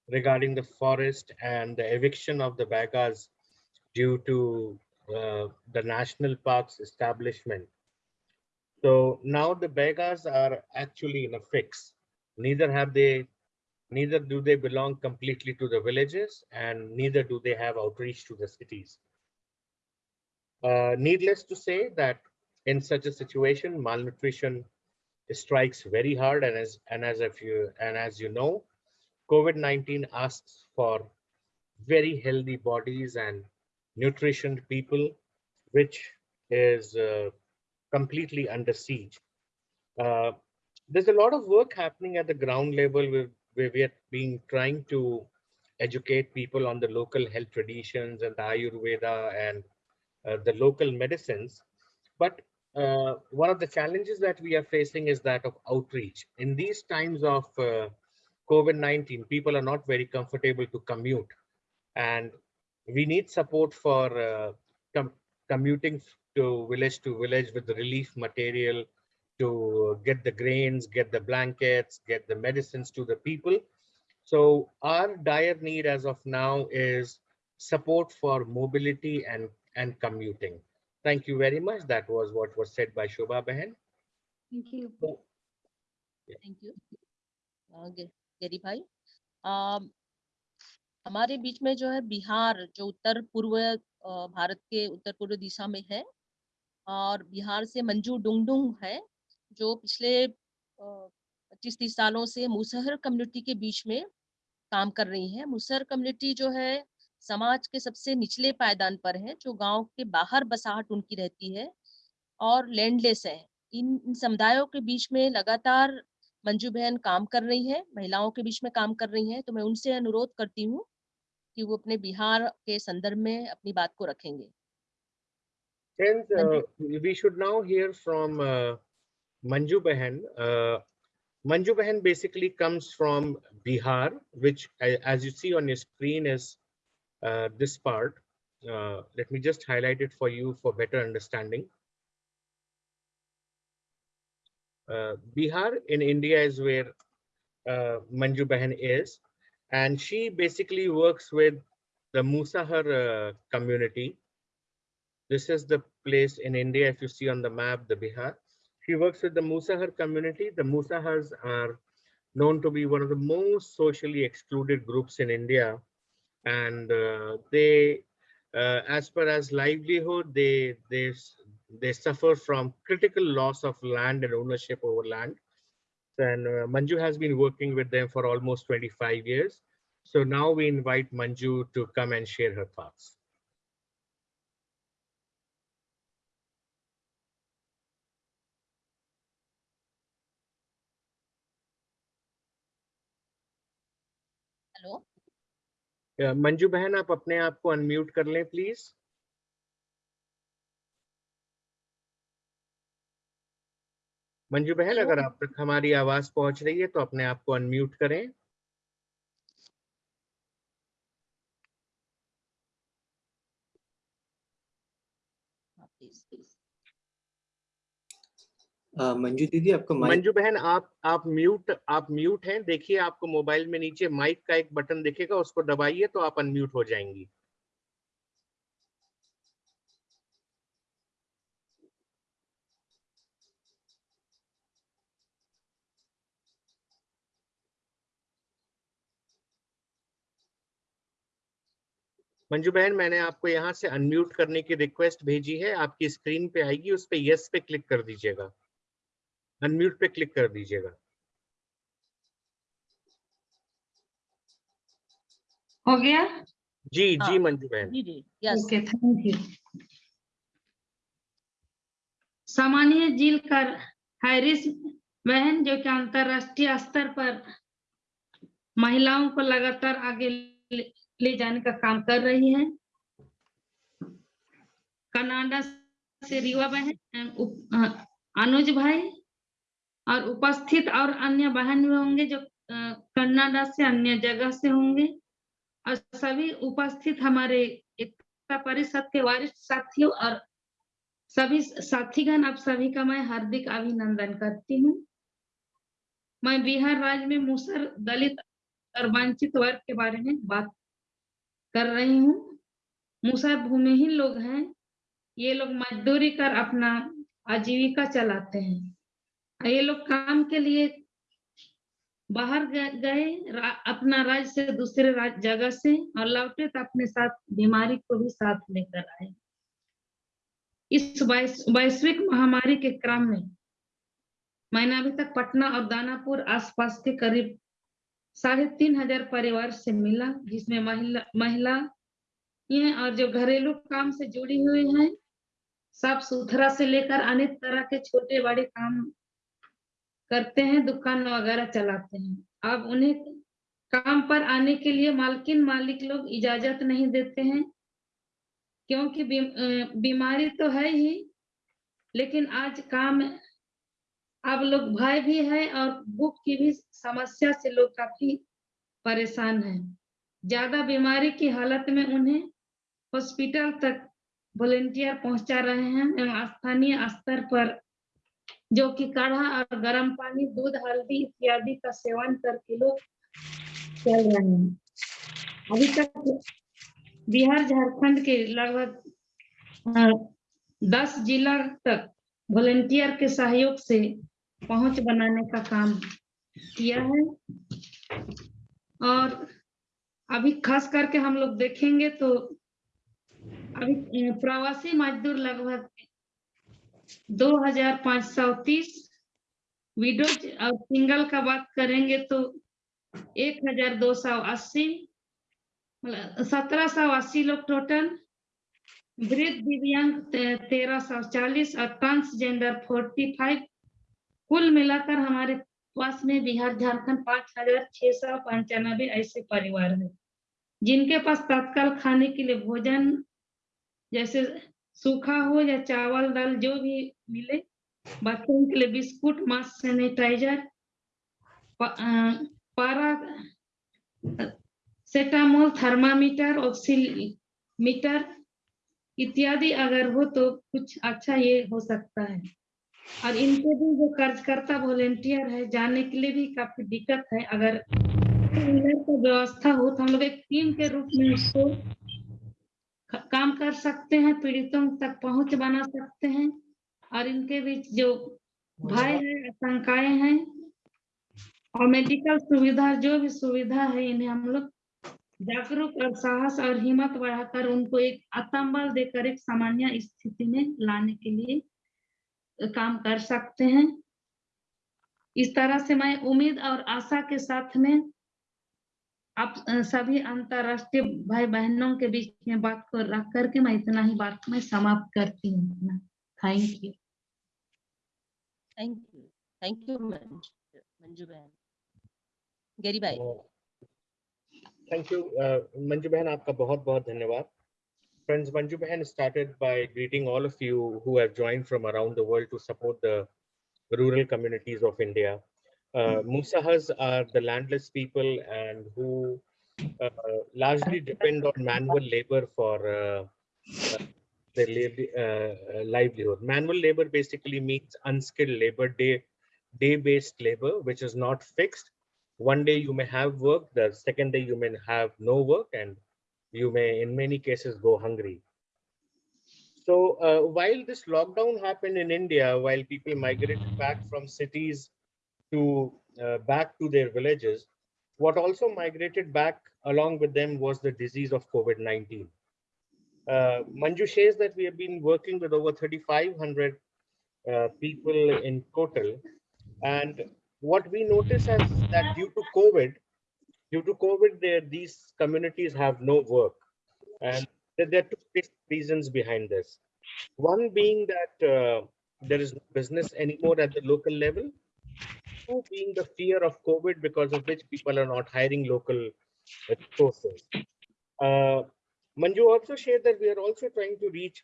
regarding the forest and the eviction of the Baigas due to uh, the national parks establishment. So now the Baigas are actually in a fix. Neither have they, neither do they belong completely to the villages and neither do they have outreach to the cities. Uh, needless to say that in such a situation, malnutrition strikes very hard and as and as if you and as you know, COVID-19 asks for very healthy bodies and nutrition people, which is uh, completely under siege. Uh, there's a lot of work happening at the ground level where, where we are being trying to educate people on the local health traditions and the Ayurveda and the local medicines. But uh, one of the challenges that we are facing is that of outreach. In these times of uh, COVID-19, people are not very comfortable to commute. And we need support for uh, com commuting to village to village with the relief material to get the grains, get the blankets, get the medicines to the people. So our dire need as of now is support for mobility and, and commuting. Thank you very much. That was what was said by Shobha Behan.
Thank you.
Thank you Gerry भाई um, हमारे बीच में जो है बिहार जो उत्तर पूर्व भारत के उत्तर पूर्व दिशा में है और बिहार से मंजू डुंगडुंग है जो पिछले पच्चीस तीस सालों से मुसहर कम्युनिटी के बीच में काम कर रही है मुसहर कम्युनिटी जो है समाज के सबसे निचले पायदान पर है जो गाँव के बाहर बसाहट उनकी रहती है और लैंडलेस है। इन इन समुदायों के बीच में लगातार मंजू बहन काम कर रही है महिलाओं के बीच में काम कर रही हैं तो मैं उनसे अनुरोध करती हूँ कि वो अपने बिहार के संदर्भ में अपनी बात को रखेंगे।
Friends, uh, we should now hear from uh, Manju Behan. Uh, Manju Behan basically comes from Bihar, which, as you see on your screen, is uh, this part. Uh, let me just highlight it for you for better understanding. Uh, Bihar in India is where uh, Manju Behan is, and she basically works with the Musahar uh, community. This is the place in India, if you see on the map, the Bihar. She works with the Musahar community. The Musahars are known to be one of the most socially excluded groups in India. And uh, they, uh, as far as livelihood, they, they, they suffer from critical loss of land and ownership over land. And uh, Manju has been working with them for almost 25 years. So now we invite Manju to come and share her thoughts. Manju बहन आप अपने आप को unmute कर लें please Manju बहन अगर आप तक हमारी आवाज़ पहुँच रही है तो अपने आप को अनम्यूट करें।
अ, मंजू दीदी, आपका
मंजू बहन, आप आप म्यूट आप म्यूट हैं। देखिए, आपको मोबाइल में नीचे माइक का एक बटन दिखेगा, उसको दबाइए तो आप अनम्यूट हो जाएँगी। मंजू बहन, मैंने आपको यहाँ से अनम्यूट करने की रिक्वेस्ट भेजी है। आपकी स्क्रीन पे आएगी, उस पर यस पे क्लिक कर दीजिएगा। अनम्यूट पे क्लिक कर दीजिएगा।
हो गया?
जी
हाँ, जी।
मंजू बहन।
जी जी यस
ओके थैंक यू सामान्य झील कर हैरिस बहन जो कि अंतरराष्ट्रीय स्तर पर महिलाओं को लगातार आगे ले, जाने का काम कर रही है। कनाडा से रीवा बहन अनुज भाई। और उपस्थित और अन्य बहन भी होंगे जो कनाडा से अन्य जगह से होंगे। और सभी उपस्थित हमारे एकता परिषद के वरिष्ठ साथियों और सभी साथीगण, आप सभी का मैं हार्दिक अभिनंदन करती हूँ। मैं बिहार राज्य में मुसर दलित और वंचित वर्ग के बारे में बात कर रही हूँ। मुसर भूमिहीन लोग हैं। ये लोग मजदूरी कर अपना आजीविका चलाते हैं। ये लोग काम के लिए बाहर गए, रा- अपना राज्य से दूसरे जगह से और लौटे तो अपने साथ, बीमारी को भी साथ लेकर आए। इस वैश्विक महामारी के क्रम में मैंने अभी तक पटना और दानापुर आसपास के करीब साढ़े तीन हज़ार परिवार से मिला, जिसमें महिला महिला और जो घरेलू काम से जुड़ी हुई हैं, साफ़ सुथरा से लेकर अनेक तरह के छोटे बड़े काम करते हैं, दुकान वगैरह चलाते हैं। अब उन्हें काम पर आने के लिए मालकिन मालिक लोग इजाज़त नहीं देते हैं, क्योंकि बीमारी तो है ही, लेकिन आज काम अब लोग भय भी है और भूख की भी समस्या से लोग काफ़ी परेशान हैं। ज़्यादा बीमारी की हालत में उन्हें हॉस्पिटल तक वॉलेंटियर पहुँचा रहे हैं, एवं स्थानीय स्तर पर जो कि काढ़ा और गर्म पानी, दूध, हल्दी इत्यादि का सेवन करके लोग चल रहे हैं। अभी तक बिहार, झारखंड के लगभग दस जिला तक वॉलेंटियर के सहयोग से पहुँच बनाने का काम किया है। और अभी खास करके हम लोग देखेंगे तो अभी प्रवासी मजदूर लगभग दो हज़ार पाँच सौ तीस और सिंगल का बात करेंगे तो एक हज़ार दो सौ अस्सी सत्रह सौ अस्सी लोग टोटल वृद्ध दिव्यांग तेरह सौ चालीस और ट्रांसजेंडर फोर्टी फाइव कुल मिलाकर हमारे पास में बिहार, झारखंड पाँच हज़ार छह सौ पंचानबे ऐसे परिवार है, जिनके पास तत्काल खाने के लिए भोजन, जैसे सूखा हो या चावल, दाल जो भी मिले बच्चों के लिए बिस्कुट मास्क सैनिटाइजर पारा, सेटामोल, थर्मामीटर, ऑक्सीमीटर इत्यादि अगर हो तो कुछ अच्छा ये हो सकता है। और इनके भी जो कार्यकर्ता वॉलेंटियर है, जाने के लिए भी काफ़ी दिक्कत है। अगर व्यवस्था हो तो हम लोग एक टीम के रूप में उसको काम कर सकते हैं, पीड़ितों तक पहुँच बना सकते हैं, और इनके बीच जो भय है, आशंकाएँ हैं, और मेडिकल सुविधा, जो भी सुविधा है, इन्हें हम लोग जागरूक और साहस और हिम्मत बढ़ाकर उनको एक आत्मबल देकर एक सामान्य स्थिति में लाने के लिए काम कर सकते हैं। इस तरह से मैं उम्मीद और आशा के साथ में आप सभी अंतरराष्ट्रीय भाई बहनों के बीच में बात को रख करके मैं इतना ही बात मैं समाप्त करती हूँ thank you
thank you thank you Manju Manju बहन गैरी भाई
you, uh, Manju Behan, आपका बहुत बहुत धन्यवाद. Friends, Manju Behan started by greeting all of you who have joined from around the world to support the rural communities of India. Uh, Musahars are the landless people and who uh, largely depend on manual labor for uh, uh, their livelihood. Manual labor basically means unskilled labor, day day-based labor, which is not fixed. One day you may have work, the second day you may have no work, and you may, in many cases, go hungry. So uh, while this lockdown happened in India, while people migrated back from cities to uh, back to their villages, what also migrated back along with them was the disease of COVID-19. Uh, Manju says that we have been working with over 3,500 uh, people in total. And what we notice is that due to COVID, due to COVID, these communities have no work. And there there are two reasons behind this. One being that uh, there is no business anymore at the local level. Two being the fear of COVID, because of which people are not hiring local resources. Uh, Manju also shared that we are also trying to reach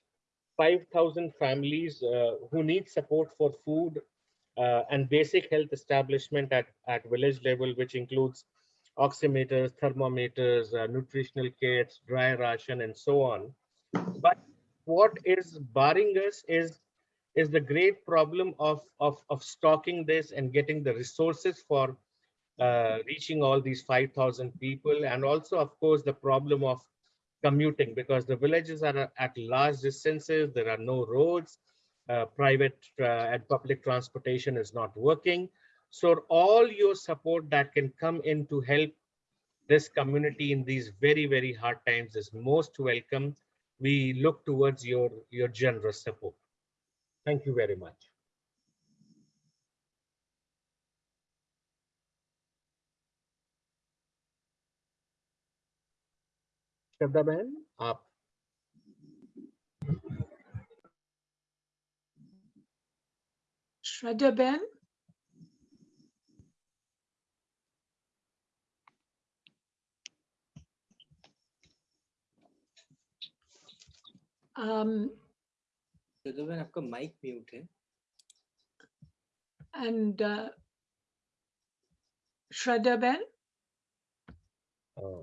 5,000 families uh, who need support for food uh, and basic health establishment at, at village level, which includes oximeters, thermometers, uh, nutritional kits, dry ration, and so on. But what is barring us is is the great problem of, of, of stocking this and getting the resources for uh, reaching all these 5,000 people. And also, of course, the problem of commuting because the villages are at large distances. There are no roads. Uh, private uh, and public transportation is not working. So all your support that can come in to help this community in these very, very hard times is most welcome. We look towards your, your generous support. Thank you very much. श्रद्धा बहन आप
Ben. Um,
Shraddha बहन आपका mic mute है।
And uh, Shraddha Ben?
Uh,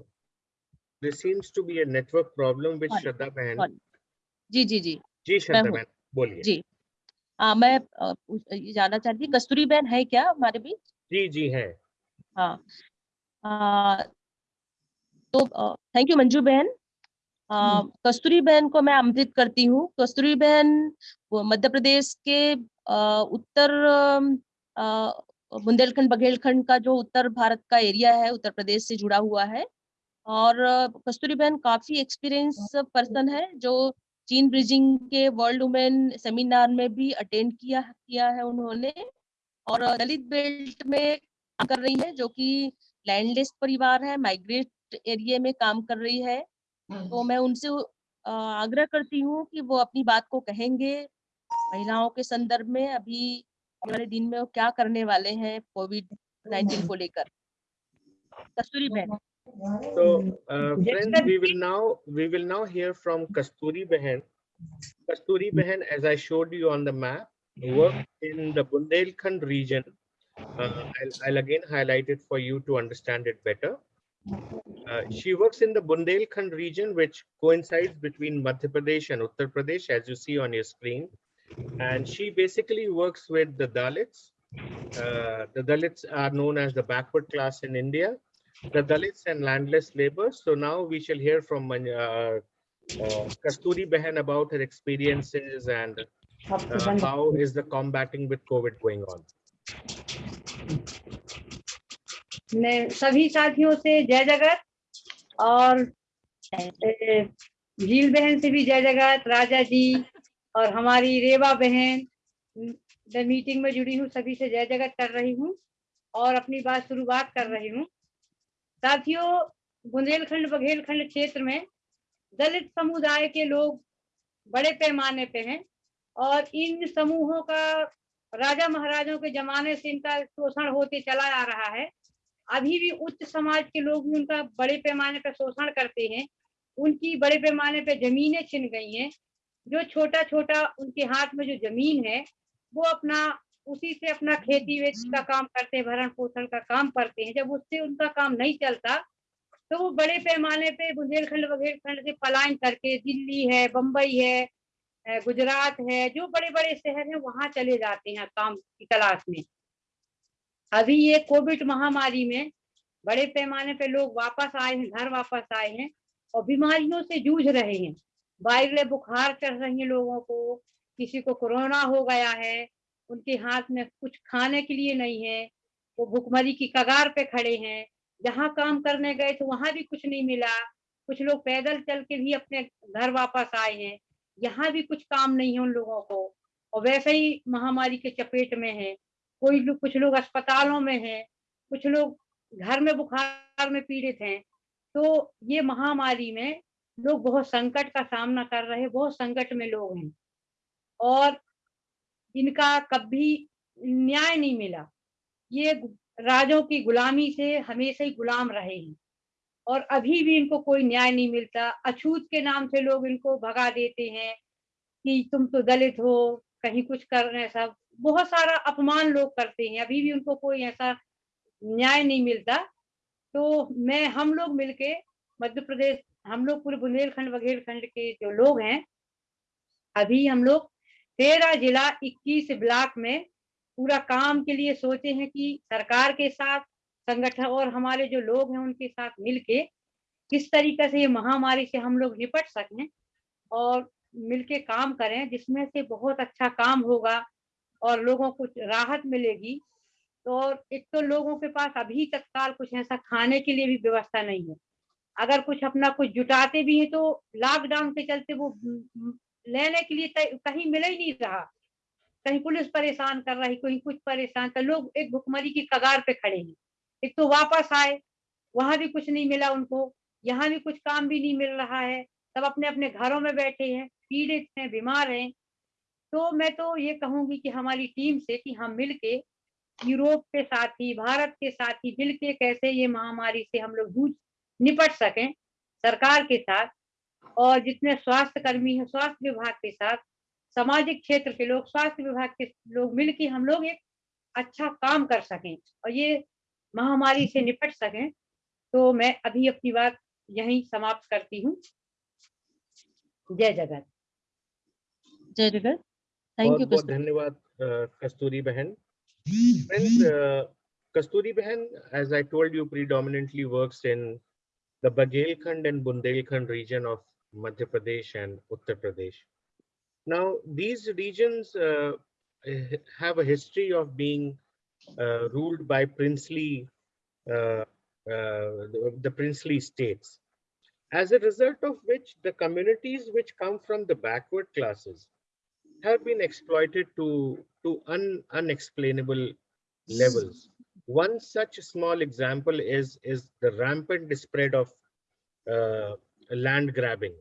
there seems to be a network problem with
Sorry,
Shraddha बहन
जी जी जी।
जी
मैं
श्रद्धा
हूँ।
बोलिए।
जी। हाँ मैं ये जानना चाहती थी कस्तूरी बहन है क्या हमारे बीच?
जी जी है।
हाँ। तो थैंक यू मंजू बहन। कस्तूरी बहन को मैं आमंत्रित करती हूँ। कस्तूरी बहन मध्य प्रदेश के आ, उत्तर बुंदेलखंड बघेलखंड का जो उत्तर भारत का एरिया है उत्तर प्रदेश से जुड़ा हुआ है। और कस्तूरी बहन काफ़ी एक्सपीरियंस पर्सन है जो चीन ब्रिजिंग के वर्ल्ड वुमेन सेमिनार में भी अटेंड किया किया है उन्होंने। और दलित बेल्ट में काम कर रही है जो कि लैंडलेस परिवार है माइग्रेट एरिया में काम कर रही है। तो मैं उनसे आग्रह करती हूँ कि वो अपनी बात को कहेंगे महिलाओं के संदर्भ में अभी वाले दिन में वो क्या करने वाले हैं कोविड नाइन्टीन को लेकर कस्तूरी बहन
So, uh, friends, we will now we will now hear from Kasturi Behan. Kasturi Behan, as I showed you on the map, worked in the Bundelkhand region. Uh, I'll, I'll again highlight it for you to understand it better. Uh, she works in the Bundelkhand region, which coincides between Madhya Pradesh and Uttar Pradesh, as you see on your screen. And she basically works with the Dalits. Uh, the Dalits are known as the backward class in India the Dalits and landless laborers. So now we shall hear from uh, uh, Kasturi Behan about her experiences and uh, how is the combating with COVID going on.
मैं सभी साथियों से जय जगत और झील बहन से भी जय जगत, राजा जी और हमारी रेवा बहन, द मीटिंग में जुड़ी हूँ, सभी से जय जगत कर रही हूँ और अपनी बात शुरुआत कर रही हूँ। साथियों, बुंदेलखंड बघेलखंड क्षेत्र में दलित समुदाय के लोग बड़े पैमाने पे हैं और इन समूहों का राजा महाराजों के जमाने से इनका शोषण होते चला आ रहा है। अभी भी उच्च समाज के लोग भी उनका बड़े पैमाने पर शोषण करते हैं। उनकी बड़े पैमाने पर जमीनें छिन गई हैं। जो छोटा छोटा उनके हाथ में जो ज़मीन है, वो अपना, उसी से अपना खेती वेच का काम करते हैं, भरण पोषण का काम करते हैं। जब उससे उनका काम नहीं चलता तो वो बड़े पैमाने पे बुंदेलखंड बघेलखंड से पलायन करके, दिल्ली है बम्बई है गुजरात है, जो बड़े बड़े शहर हैं, वहाँ चले जाते हैं काम की तलाश में। अभी ये कोविड महामारी में बड़े पैमाने पे लोग वापस आए हैं, घर वापस आए हैं और बीमारियों से जूझ रहे हैं। वायरल बुखार चढ़ रही है लोगों को, किसी को कोरोना हो गया है, उनके हाथ में कुछ खाने के लिए नहीं है, वो भुखमरी की कगार पे खड़े हैं, जहाँ काम करने गए तो वहाँ भी कुछ नहीं मिला, कुछ लोग पैदल चल के भी अपने घर वापस आए हैं, यहाँ भी कुछ काम नहीं है उन लोगों को, और वैसे ही महामारी के चपेट में है। कोई लोग कुछ लोग अस्पतालों में हैं, कुछ लोग घर में बुखार में पीड़ित हैं तो ये महामारी में लोग बहुत संकट का सामना कर रहे बहुत संकट में लोग हैं। और इनका कभी न्याय नहीं मिला। ये राजों की गुलामी से हमेशा ही गुलाम रहे हैं। और अभी भी इनको कोई न्याय नहीं मिलता। अछूत के नाम से लोग इनको भगा देते हैं कि तुम तो दलित हो, कहीं कुछ कर रहे हैं सब। बहुत सारा अपमान लोग करते हैं, अभी भी उनको कोई ऐसा न्याय नहीं मिलता। तो मैं, हम लोग मिलके मध्य प्रदेश, हम लोग पूरे बुंदेलखंड, बघेलखंड के जो लोग हैं, अभी हम लोग तेरह जिला इक्कीस ब्लॉक में पूरा काम के लिए सोचे हैं कि सरकार के साथ, संगठन और हमारे जो लोग हैं उनके साथ मिलके किस तरीके से ये महामारी से हम लोग निपट सकें और मिलके काम करें, जिसमें से बहुत अच्छा काम होगा। और लोगों को राहत मिलेगी। तो और एक तो लोगों के पास अभी तत्काल कुछ ऐसा खाने के लिए भी व्यवस्था नहीं है। अगर कुछ अपना कुछ जुटाते भी हैं तो लॉकडाउन के चलते वो लेने के लिए कहीं मिल ही नहीं रहा। कहीं पुलिस परेशान कर रही, कहीं कुछ परेशान कर, लोग एक भुखमरी की कगार पे खड़े हैं। एक तो वापस आए, वहाँ भी कुछ नहीं मिला उनको, यहाँ भी कुछ काम भी नहीं मिल रहा है, सब अपने अपने घरों में बैठे हैं, पीड़ित हैं, बीमार हैं। तो मैं तो ये कहूँगी कि हमारी टीम से कि हम मिलके यूरोप के साथ ही, भारत के साथ ही मिलके कैसे ये महामारी से हम लोग जूझ, निपट सकें सरकार के साथ और जितने स्वास्थ्य कर्मी हैं, स्वास्थ्य विभाग के साथ, सामाजिक क्षेत्र के लोग, स्वास्थ्य विभाग के लोग मिलके हम लोग एक अच्छा काम कर सकें और ये महामारी से निपट सकें। तो मैं अभी अपनी बात यहीं समाप्त करती हूँ। जय जगत।
जय जगत। thank you
बहुत धन्यवाद hmm. friends kasturi behan as i told you predominantly works in the baghelkhand and bundelkhand region of madhya pradesh and uttar pradesh. Now these regions uh, have a history of being uh, ruled by princely uh, the princely states as a result of which the communities which come from the backward classes have been exploited to, to un, unexplainable levels. One such small example is, is the rampant spread of uh, land grabbing.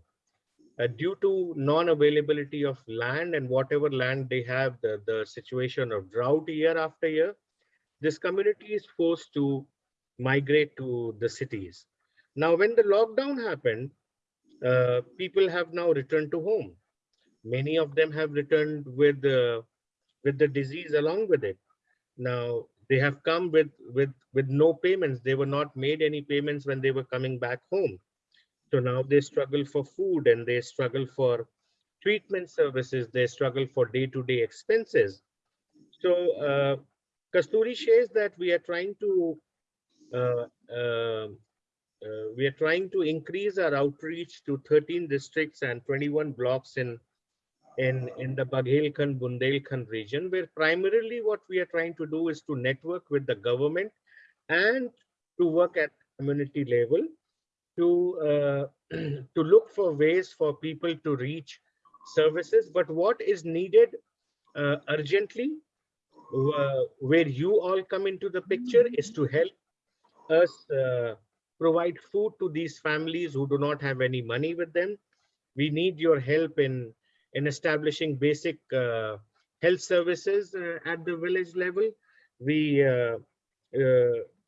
Uh, due to non-availability of land and whatever land they have, the, the situation of drought year after year, this community is forced to migrate to the cities. Now, when the lockdown happened, uh, people have now returned to home many of them have returned with the with the disease along with it. Now they have come with with with no payments. They were not made any payments when they were coming back home. So now they struggle for food and they struggle for treatment services. They struggle for day-to-day expenses. So uh, kasturi says that we are trying to uh, uh, uh, we are trying to increase our outreach to 13 districts and 21 blocks in in, in the Baghelkhand, Bundelkhand region, where primarily what we are trying to do is to network with the government and to work at community level to, uh, *clears throat* to look for ways for people to reach services. But what is needed uh, urgently, uh, where you all come into the picture, is to help us uh, provide food to these families who do not have any money with them. We need your help in in establishing basic uh, health services uh, at the village level. We uh,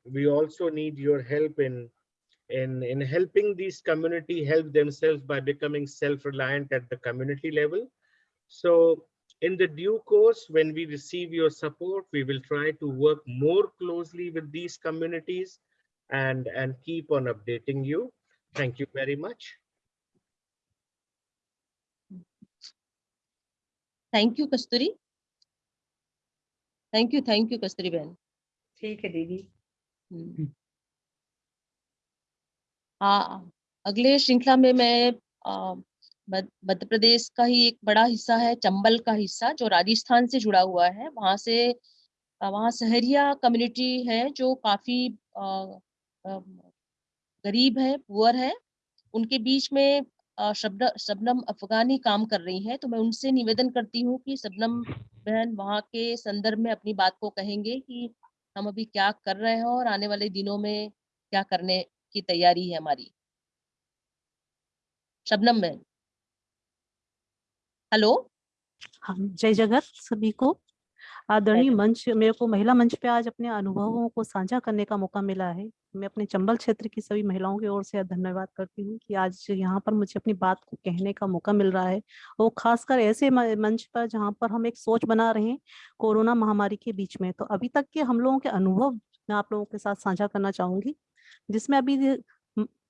we also need your help in in in helping these community help themselves by becoming self-reliant at the community level. So in the due course, when we receive your support, we will try to work more closely with these communities and and keep on updating you. Thank you very much.
Thank you Kasturi thank you thank you Kasturi बहन
ठीक है दीदी।
हम्म। हाँ अगले श्रृंखला में मैं मध्य प्रदेश का ही एक बड़ा हिस्सा है चंबल का हिस्सा जो राजस्थान से जुड़ा हुआ है। वहाँ से वहाँ सहरिया कम्युनिटी है जो काफ़ी अ, अ, गरीब है पुअर है। उनके बीच में शबन शबनम अफगानी काम कर रही हैं तो मैं उनसे निवेदन करती हूँ कि शबनम बहन वहाँ के संदर्भ में अपनी बात को कहेंगे कि हम अभी क्या कर रहे हैं और आने वाले दिनों में क्या करने की तैयारी है हमारी। शबनम बहन। हेलो?
हाँ जय जगत सभी को। आदरणीय मंच मेरे को महिला मंच पे आज अपने अनुभवों को साझा करने का मौका मिला है। मैं अपने चंबल क्षेत्र की सभी महिलाओं की ओर से धन्यवाद करती हूँ कि आज यहाँ पर मुझे अपनी बात को कहने का मौका मिल रहा है वो खासकर ऐसे मंच पर जहाँ पर हम एक सोच बना रहे हैं कोरोना महामारी के बीच में। तो अभी तक के हम लोगों के अनुभव मैं आप लोगों के साथ साझा करना चाहूँगी, जिसमें अभी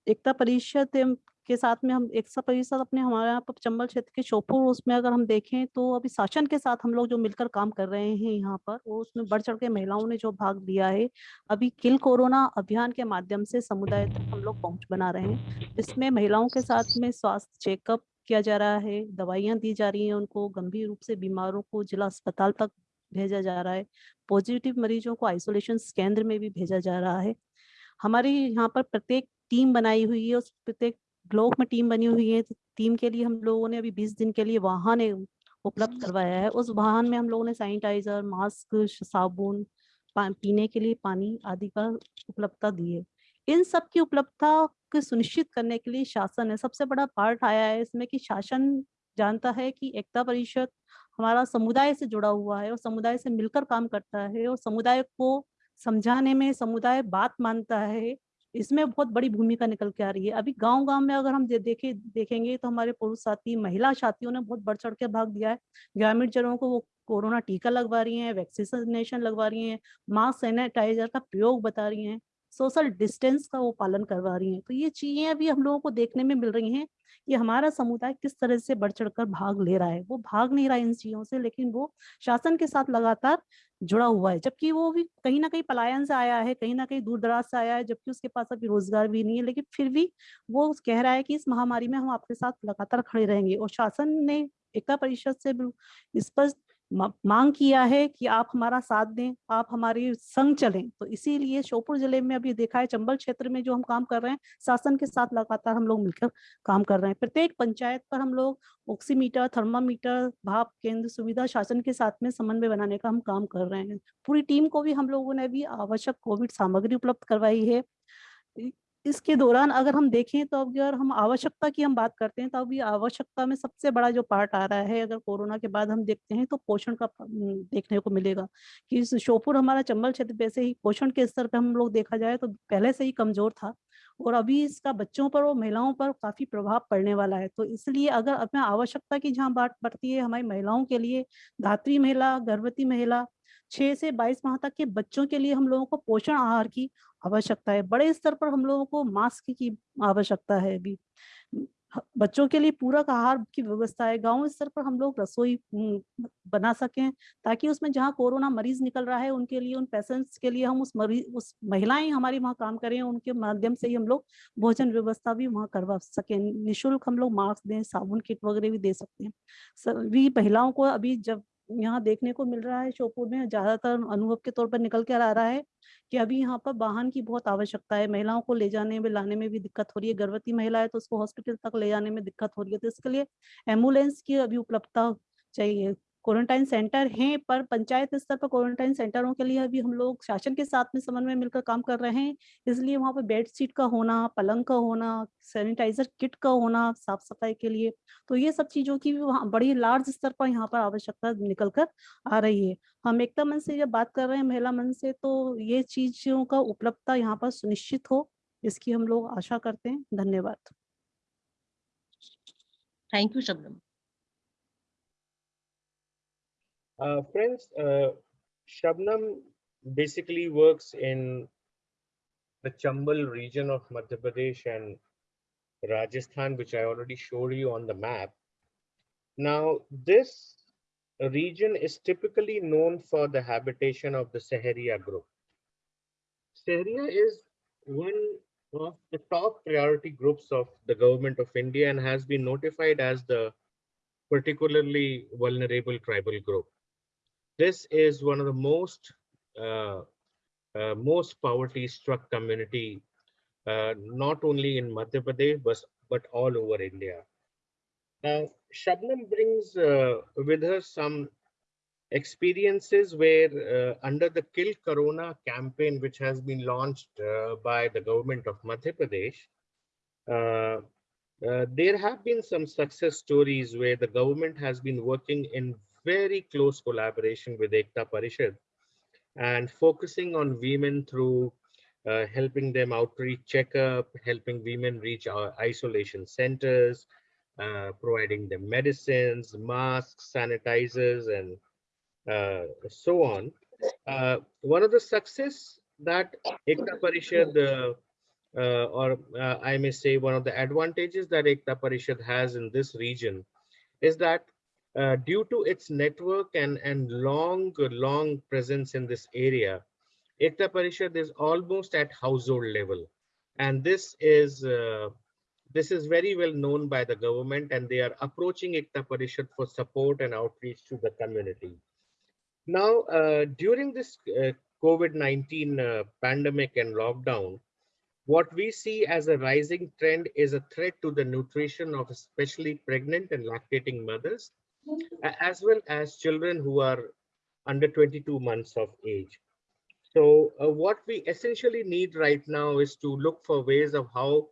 एकता परिषद के साथ में हम एक सौ प्रतिशत अपने हमारे यहाँ पर चंबल क्षेत्र के शोपुर उसमें अगर हम देखें तो अभी शासन के साथ हम लोग जो मिलकर काम कर रहे हैं यहाँ पर, वो उसमें बढ़ चढ़ के महिलाओं ने जो भाग लिया है, अभी किल कोरोना अभियान के माध्यम से समुदाय तक हम लोग पहुँच बना रहे हैं, जिसमें महिलाओं के साथ में स्वास्थ्य चेकअप किया जा रहा है, दवाइयाँ दी जा रही हैं उनको, गंभीर रूप से बीमारों को जिला अस्पताल तक भेजा जा रहा है, पॉजिटिव मरीजों को आइसोलेशन केंद्र में भी भेजा जा रहा है, हमारी यहाँ पर प्रत्येक टीम बनाई हुई है, उस प्रत्येक ब्लॉक में टीम बनी हुई है तो टीम के लिए हम लोगों ने अभी 20 दिन के लिए वाहन उपलब्ध करवाया है। उस वाहन में हम लोगों ने सैनिटाइजर मास्क साबुन पीने के लिए पानी आदि का उपलब्धता दी है। इन सब की उपलब्धता को सुनिश्चित करने के लिए शासन है सबसे बड़ा पार्ट आया है इसमें कि शासन जानता है कि एकता परिषद हमारा समुदाय से जुड़ा हुआ है और समुदाय से मिलकर काम करता है और समुदाय को समझाने में समुदाय बात मानता है। इसमें बहुत बड़ी भूमिका निकल के आ रही है। अभी गाँव गाँव में अगर हम देखे, देखेंगे तो हमारे पुरुष साथी, महिला साथियों ने बहुत बढ़ चढ़ के भाग दिया है। ग्रामीण जनों को वो कोरोना टीका लगवा रही हैं, वैक्सीनेशन लगवा रही हैं, मास्क सैनिटाइजर का प्रयोग बता रही हैं। सोशल डिस्टेंस का वो पालन करवा रही हैं। तो ये चीज़ें अभी हम लोगों को देखने में मिल रही हैं कि हमारा समुदाय किस तरह से बढ़ चढ़कर भाग ले रहा है। वो भाग नहीं रहा है इन चीज़ों से, लेकिन वो शासन के साथ लगातार जुड़ा हुआ है। जबकि वो भी कहीं ना कहीं पलायन से आया है, कहीं ना कहीं दूर दराज से आया है, जबकि उसके पास अभी रोज़गार भी नहीं है। लेकिन फिर भी वो कह रहा है कि इस महामारी में हम आपके साथ लगातार खड़े रहेंगे और शासन ने एकता परिषद से स्पष्ट मांग किया है कि आप हमारा साथ दें, आप हमारे संग चलें। तो इसीलिए श्योपुर ज़िले में अभी देखा है, चंबल क्षेत्र में जो हम काम कर रहे हैं, शासन के साथ लगातार हम लोग मिलकर काम कर रहे हैं। प्रत्येक पंचायत पर हम लोग ऑक्सीमीटर, थर्मामीटर, भाप केंद्र, सुविधा शासन के साथ में समन्वय बनाने का हम काम कर रहे हैं। पूरी टीम को भी हम लोगों ने भी आवश्यक कोविड सामग्री उपलब्ध करवाई है। इसके दौरान अगर हम देखें तो अगर हम आवश्यकता की हम बात करते हैं तो अभी आवश्यकता में सबसे बड़ा जो पार्ट आ रहा है, अगर कोरोना के बाद हम देखते हैं तो पोषण का देखने को मिलेगा। कि इस श्योपुर हमारा चंबल क्षेत्र वैसे ही पोषण के स्तर पर हम लोग देखा जाए तो पहले से ही कमज़ोर था, और अभी इसका बच्चों पर और महिलाओं पर काफ़ी प्रभाव पड़ने वाला है। तो इसलिए अगर अपना आवश्यकता की जहाँ बात बढ़ती है हमारी महिलाओं के लिए, धात्री महिला, गर्भवती महिला, छह से बाईस माह तक के बच्चों के लिए हम लोगों को पोषण आहार की आवश्यकता है। बड़े स्तर पर हम लोगों को मास्क की आवश्यकता है अभी बच्चों के लिए पूरक आहार की व्यवस्था है। गाँव स्तर पर हम लोग रसोई बना सकें ताकि उसमें जहाँ कोरोना मरीज़ निकल रहा है उनके लिए, उन पेशेंट्स के लिए हम उस मरीज़ उस महिलाएँ हमारी वहाँ काम करें, उनके माध्यम से ही हम लोग भोजन व्यवस्था भी वहाँ करवा सकें। निशुल्क हम लोग मास्क दें, साबुन किट वगैरह भी दे सकते हैं। सभी महिलाओं को अभी जब यहाँ देखने को मिल रहा है शोपुर में, ज़्यादातर अनुभव के तौर पर निकल कर आ रहा है कि अभी यहाँ पर वाहन की बहुत आवश्यकता है। महिलाओं को ले जाने में, लाने में भी दिक्कत हो रही है। गर्भवती महिला है तो उसको हॉस्पिटल तक ले जाने में दिक्कत हो रही है। तो इसके लिए एंबुलेंस की अभी उपलब्धता चाहिए। क्वारंटाइन सेंटर हैं, पर पंचायत स्तर पर क्वारंटाइन सेंटरों के लिए अभी हम लोग शासन के साथ में समन्वय मिलकर काम कर रहे हैं। इसलिए वहाँ पर बेड शीट का होना, पलंग का होना, सैनिटाइजर किट का होना साफ़ सफ़ाई के लिए तो ये सब चीज़ों की भी वहाँ बड़ी लार्ज स्तर पर यहाँ पर आवश्यकता निकल कर आ रही है। हम एकता मन से जब बात कर रहे हैं, महिला मन से तो ये चीज़ों का उपलब्धता यहाँ पर सुनिश्चित हो, इसकी हम लोग आशा करते हैं। धन्यवाद।
Thank you Shabnam
Uh, friends, uh, Shabnam basically works in the Chambal region of Madhya Pradesh and Rajasthan, which I already showed you on the map. Now, this region is typically known for the habitation of the Saharia group. Saharia is one of the top priority groups of the government of India and has been notified as the particularly vulnerable tribal group. This is one of the most uh, uh, most poverty struck community, uh, not only in Madhya Pradesh, but, but all over India. Now, Shabnam brings uh, with her some experiences where uh, under the Kill Corona campaign, which has been launched uh, by the government of Madhya Pradesh, there have been some success stories where the government has been working in very close collaboration with Ekta Parishad and focusing on women through uh, helping them outreach checkup, helping women reach our isolation centers, uh, providing them medicines, masks, sanitizers, and uh, so on. Uh, one of the success that Ekta Parishad uh, uh, or I may say one of the advantages that Ekta Parishad has in this region is that uh, due to its network and, and long, long presence in this area, Ekta Parishad is almost at household level. And this is uh, this is very well known by the government and they are approaching Ekta Parishad for support and outreach to the community. Now, uh, during this uh, COVID-19 uh, pandemic and lockdown, what we see as a rising trend is a threat to the nutrition of especially pregnant and lactating mothers, as well as children who are under 22 months of age. So uh, what we essentially need right now is to look for ways of how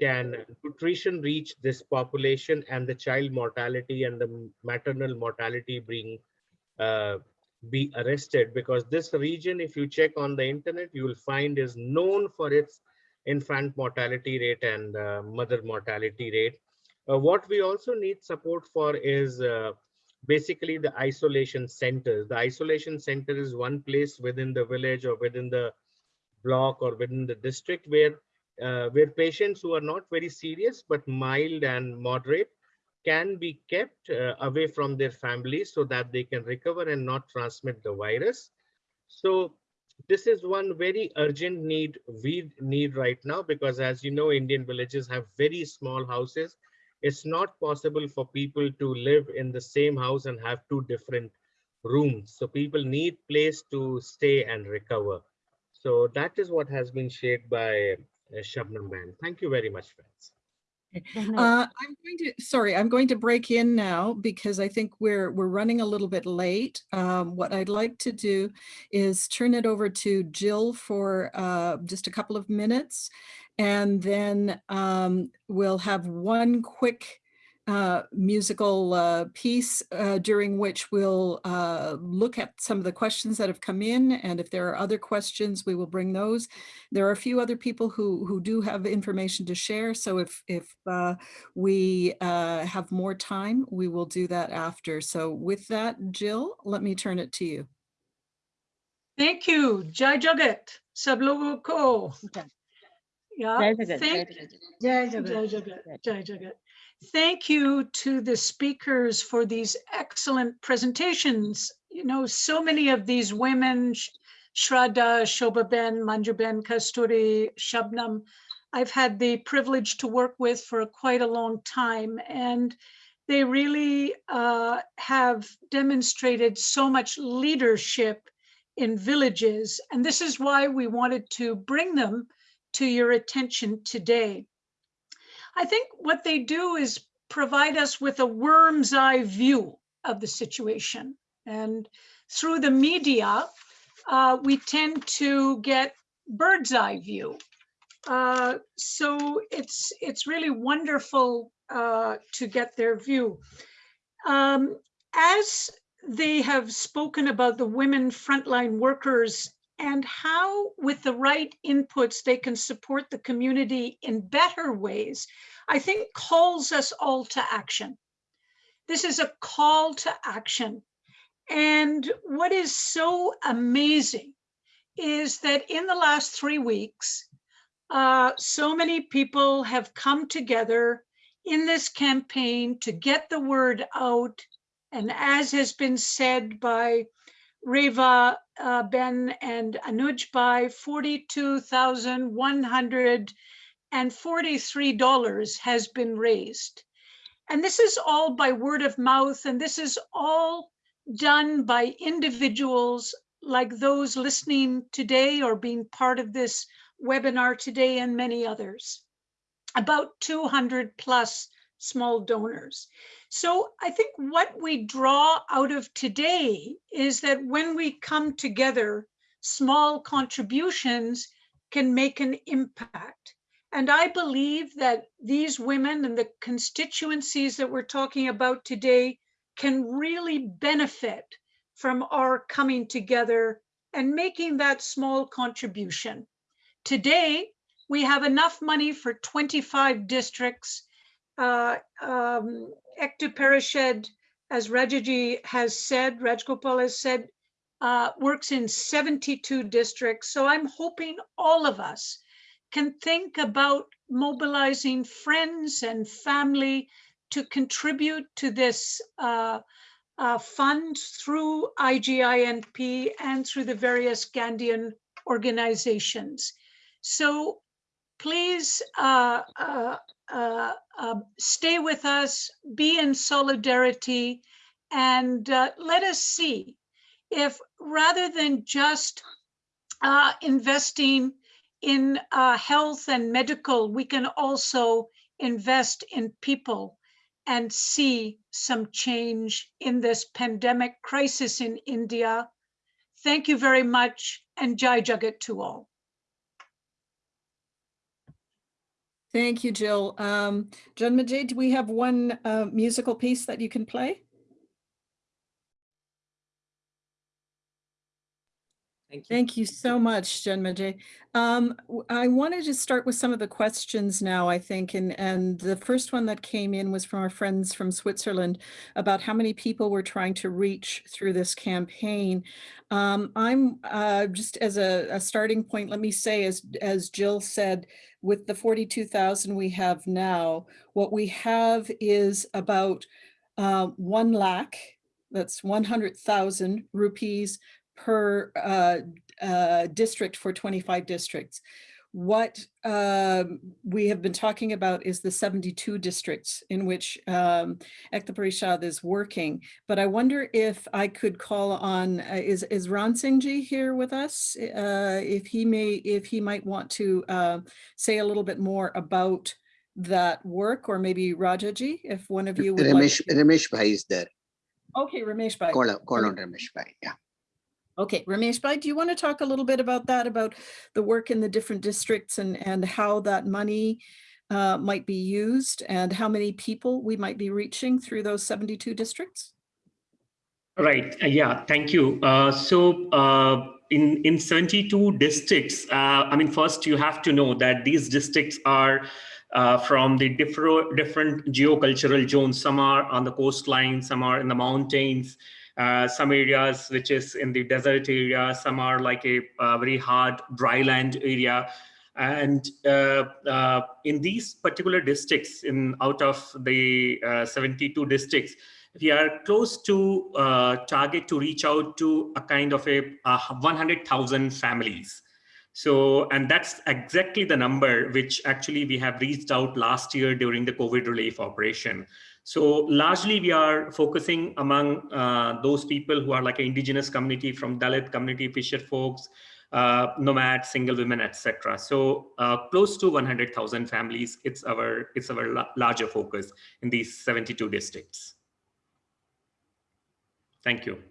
can nutrition reach this population and the child mortality and the maternal mortality being uh, be arrested because this region if you check on the internet you will find is known for its infant mortality rate and uh, mother mortality rate what we also need support for is uh, basically the isolation centers the isolation center is one place within the village or within the block or within the district where uh, where patients who are not very serious but mild and moderate can be kept uh, away from their families so that they can recover and not transmit the virus. So this is one very urgent need we need right now because as you know, Indian villages have very small houses. It's not possible for people to live in the same house and have two different rooms. So people need place to stay and recover. So that is what has been shared by uh, Shabnam Ben. Thank you very much, friends.
Uh, I'm going to, sorry, I'm going to break in now because I think we're, we're running a little bit late. Um, what I'd like to do is turn it over to Jill for uh, just a couple of minutes. And then um, we'll have one quick uh, musical uh, piece uh, during which we'll uh, look at some of the questions that have come in. And if there are other questions, we will bring those. There are a few other people who, who do have information to share. So if, if uh, we uh, have more time, we will do that after. So with that, Jill, let me turn it to you.
Thank you. Jai Jagat. Sab logo ko. Yeah.
Jai Jagat,
Thank,
Jagat.
Jai Jagat. Jai Jagat. Jai Jagat. Thank you to the speakers for these excellent presentations. You know, so many of these women, Sh- Shraddha, Shobhaben, Manjuben, Kasturi, Shabnam, I've had the privilege to work with for quite a long time. And they really uh, have demonstrated so much leadership in villages. And this is why we wanted to bring them to your attention today. I think what they do is provide us with a worm's eye view of the situation. And through the media, uh, we tend to get bird's eye view. Uh, so it's it's really wonderful uh, to get their view. Um, as they have spoken about the women frontline workers and how with the right inputs they can support the community in better ways, I think calls us all to action. This is a call to action. And what is so amazing is that in the last three weeks, uh, so many people have come together in this campaign to get the word out. And as has been said by Reva uh, Ben and Anuj by $42,143 has been raised. And this is all by word of mouth, and this is all done by individuals like those listening today or being part of this webinar today and many others. About 200 plus small donors. So I think what we draw out of today is that when we come together, small contributions can make an impact. And I believe that these women and the constituencies that we're talking about today can really benefit from our coming together and making that small contribution. Today, we have enough money for 25 districts uh, um, Ekta Parishad, as Rajaji has said, Rajgopal has said, uh, works in 72 districts. So I'm hoping all of us can think about mobilizing friends and family to contribute to this uh, uh, fund through IGINP and through the various Gandhian organizations. So please uh, uh, uh, uh, stay with us, be in solidarity, and uh, let us see if rather than just uh, investing in health and medical, we can also invest in people and see some change in this pandemic crisis in India. Thank you very much and Jai Jagat to all.
Thank you, Jill. Um, Janmajay, do we have one uh, musical piece that you can play?
Thank you.
Thank you so much, Janmajay. Um, I wanted to start with some of the questions now, I think, and, and the first one that came in was from our friends from Switzerland about how many people we're trying to reach through this campaign. Um, I'm uh, just as a, a starting point, let me say, as, as Jill said, with the 42,000 we have now, what we have is about uh, 1 lakh, that's 100,000 rupees per uh, uh, district for 25 districts. What um, we have been talking about is the 72 districts in which um, Ekta Parishad is working. But I wonder if I could call on, uh, is, is Ran Singh Ji here with us? Uh, if he may, if he might want to uh, say a little bit more about that work, or maybe Rajaji, if one of you would
Ramesh,
to.
Ramesh Bhai is there.
Okay, Ramesh Bhai.
Call, call on Ramesh Bhai, yeah.
Okay, Ramesh Bhai, do you want to talk a little bit about that, about the work in the different districts and, and how that money uh, might be used and how many people we might be reaching through those 72 districts?
Right. uh, Yeah. Thank you. Uh, so uh, in in 72 districts, uh, I mean, first you have to know that these districts are uh, from the different different geocultural zones. Some are on the coastline, some are in the mountains. Uh, some areas which is in the desert area, some are like a, uh very hard dry land area, and uh, uh, in these particular districts, in out of the uh, 72 districts, we are close to target to reach out to a kind of a, uh 100,000 families. So, and that's exactly the number which actually we have reached out last year during the COVID relief operation. So largely we are focusing among uh, those people who are like an indigenous community from Dalit community, fisher folks, uh, nomads, single women, etc. So uh, close to 100,000 families. It's our it's our la- larger focus in these 72 districts. Thank you.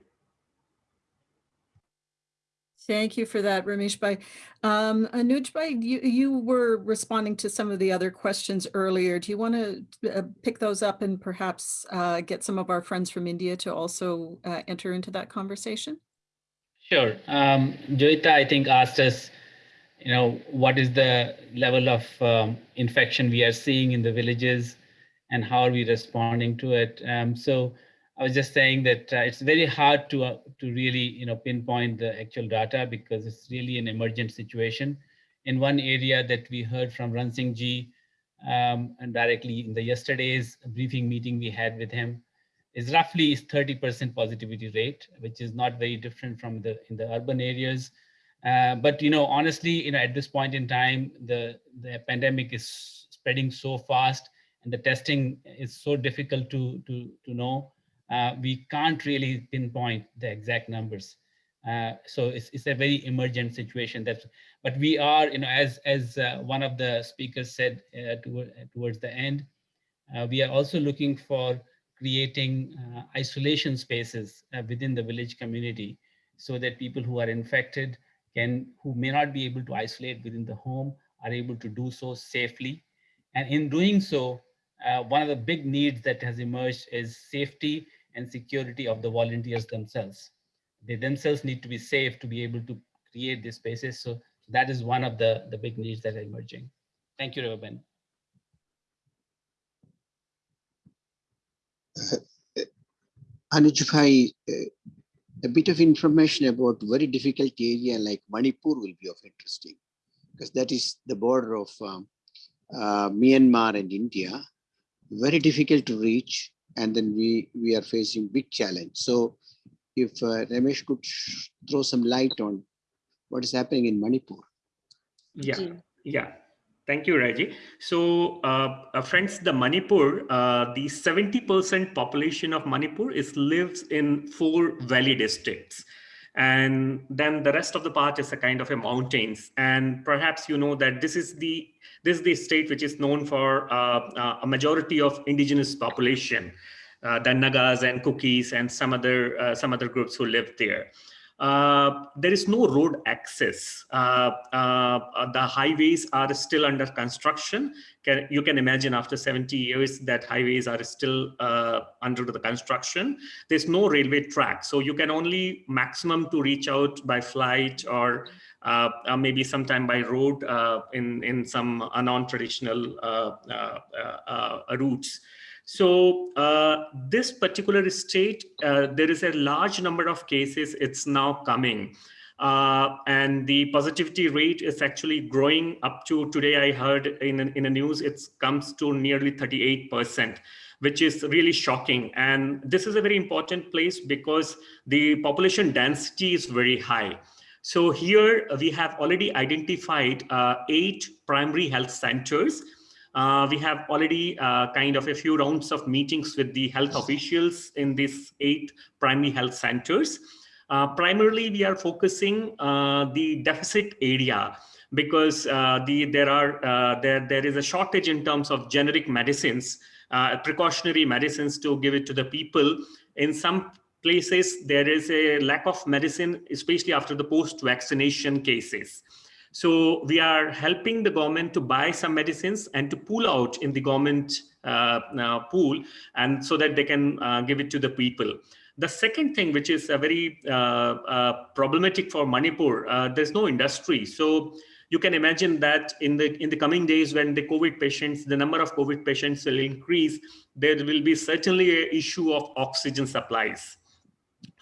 Thank you for that, Ramesh Bhai. Um, Anuj Bhai, you, you were responding to some of the other questions earlier. Do you want to uh, pick those up and perhaps uh, get some of our friends from India to also uh, enter into that conversation?
Sure. Um, Joita, I think, asked us, you know, what is the level of um, infection we are seeing in the villages and how are we responding to it? Um, so I was just saying that uh, it's very hard to, uh, to really, you know, pinpoint the actual data because it's really an emergent situation. In one area that we heard from Ran Singh Ji, um, and directly in the yesterday's briefing meeting we had with him, is roughly is 30% positivity rate, which is not very different from the in the urban areas. Uh, but you know, honestly, you know, at this point in time, the the pandemic is spreading so fast, and the testing is so difficult to to to know. Uh, we can't really pinpoint the exact numbers. Uh, so it's, it's a very emergent situation. That's but we are, you know, as as uh, one of the speakers said uh, toward, towards the end, uh, we are also looking for creating uh, isolation spaces uh, within the village community so that people who are infected can who may not be able to isolate within the home are able to do so safely and in doing so uh, one of the big needs that has emerged is safety and security of the volunteers themselves they themselves need to be safe to be able to create these spaces so that is one of the the big needs that are emerging thank you Reva
Ben. Anuj uh, a bit of information about very difficult area like Manipur will be of interesting. because that is the border of um, uh, Myanmar and India. Very difficult to reach, and then we we are facing big challenge. So, if uh, Ramesh could throw some light on what is happening in Manipur.
Yeah, yeah. Thank you, Raji. So, uh, uh, friends, the Manipur, uh, the 70% population of Manipur is lives in four valley districts. And then the rest of the part is a kind of a mountains. And perhaps you know that this is the this is the state which is known for uh, uh, a majority of indigenous population, uh, the Nagas and Kukis and some other some other groups who live there. Uh, there is no road access. Uh, uh, the highways are still under construction. Can, you can imagine after 70 years that highways are still under the construction. There's no railway track. So you can only maximum to reach out by flight or uh, uh, maybe sometime by road uh, in, in some non-traditional routes. So uh, this particular state, uh, there is a large number of cases, it's now coming. Uh, and the positivity rate is actually growing up to today I heard in, in the news, it comes to nearly 38%, which is really shocking. And this is a very important place because the population density is very high. So here we have already identified uh, eight primary health centers uh, we have already uh, kind of a few rounds of meetings with the health officials in these eight primary health centers. Uh, primarily, we are focusing uh, the deficit area because uh, the there are uh, there there is a shortage in terms of generic medicines, precautionary medicines to give it to the people. In some places, there is a lack of medicine, especially after the post-vaccination cases. So we are helping the government to buy some medicines and to pull out in the government uh, uh, pool and so that they can uh, give it to the people. The second thing, which is a very uh, problematic for Manipur, there's no industry. So you can imagine that in the in the coming days when the COVID patients, the number of COVID patients will increase, there will be certainly an issue of oxygen supplies.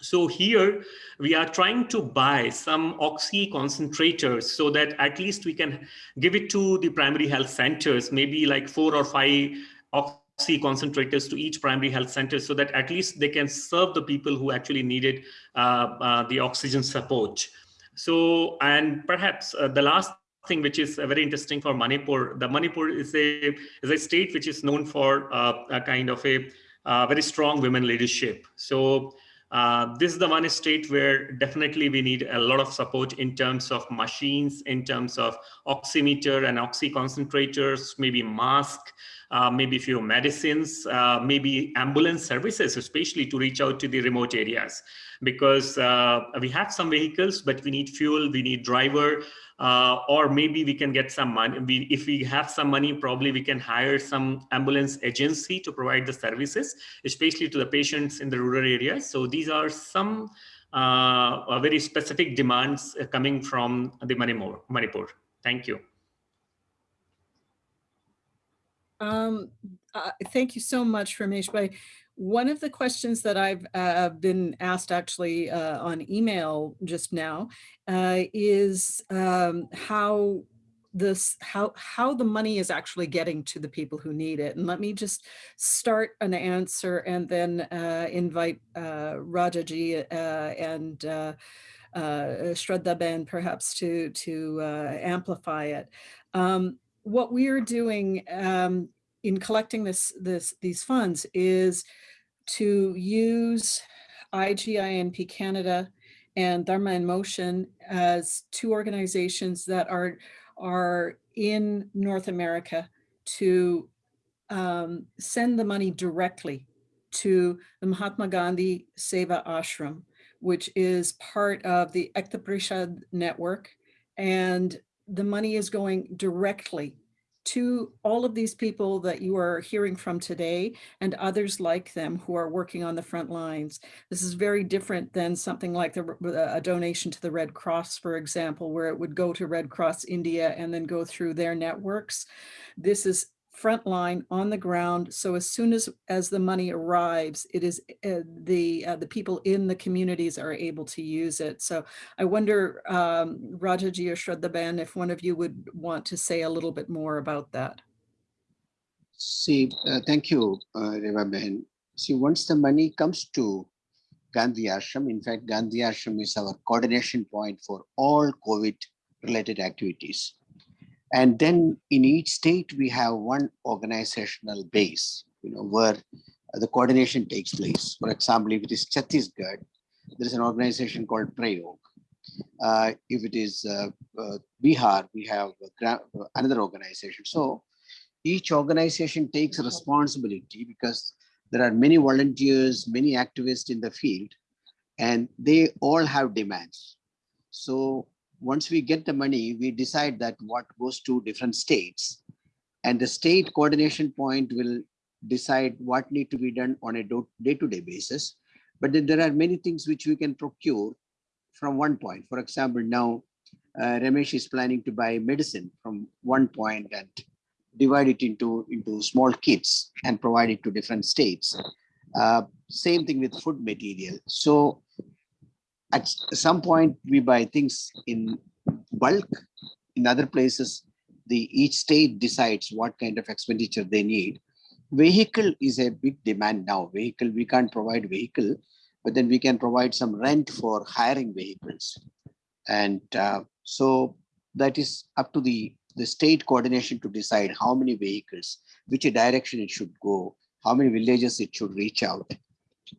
So here we are trying to buy some oxy concentrators so that at least we can give it to the primary health centers, maybe like four or five oxy concentrators to each primary health center so that at least they can serve the people who actually needed uh, uh, the oxygen support. So, and perhaps uh, the last thing which is very interesting for Manipur, the Manipur is a, is a state which is known for uh, a kind of a uh, very strong women leadership. So uh, this is the one state where definitely we need a lot of support in terms of machines, in terms of oximeter and oxy concentrators, maybe mask, uh, maybe few medicines, uh, maybe ambulance services, especially to reach out to the remote areas. Because uh, we have some vehicles, but we need fuel, we need driver, uh, or maybe we can get some money. We, if we have some money, probably we can hire some ambulance agency to provide the services, especially to the patients in the rural areas. So these are some uh, very specific demands uh, coming from the Manipur. Manipur. Thank you.
Um, uh, thank you so much, Ramesh. Bhai. One of the questions that I've uh, been asked actually uh, on email just now uh, is um, how this how how the money is actually getting to the people who need it and let me just start an answer and then uh, invite uh, Rajaji uh, and uh, Ben perhaps to to amplify it. Um, what we are doing um, in collecting this, this, these funds is to use IGINP Canada and Dharma in Motion as two organizations that are, are in North America to um, send the money directly to the Mahatma Gandhi Seva Ashram, which is part of the Ekta Parishad network. And the money is going directly to all of these people that you are hearing from today and others like them who are working on the front lines. This is very different than something like the, a donation to the Red Cross, for example, where it would go to Red Cross India and then go through their networks. This is frontline on the ground. So as soon as, as the money arrives, it is uh, the, uh, the people in the communities are able to use it. So I wonder, um, Rajaji or Shraddha if one of you would want to say a little bit more about that.
See, uh, thank you, uh, Reva Ben. See, once the money comes to Gandhi Ashram, in fact, Gandhi Ashram is our coordination point for all COVID related activities. And then in each state, we have one organizational base, you know, where the coordination takes place. For example, if it is Chhattisgarh, there is an organization called Prayog. Uh, if it is uh, uh, Bihar, we have another organization. So each organization takes responsibility because there are many volunteers, many activists in the field, and they all have demands. So once we get the money, we decide that what goes to different states and the state coordination point will decide what need to be done on a day-to-day -day basis. But then there are many things which we can procure from one point. For example, now uh, Ramesh is planning to buy medicine from one point and divide it into, into small kits and provide it to different states. Uh, same thing with food material. So at some point we buy things in bulk. In other places, the each state decides what kind of expenditure they need. Vehicle is a big demand now. Vehicle, we can't provide vehicle, but then we can provide some rent for hiring vehicles. And uh, so that is up to the, the state coordination to decide how many vehicles, which direction it should go, how many villages it should reach out.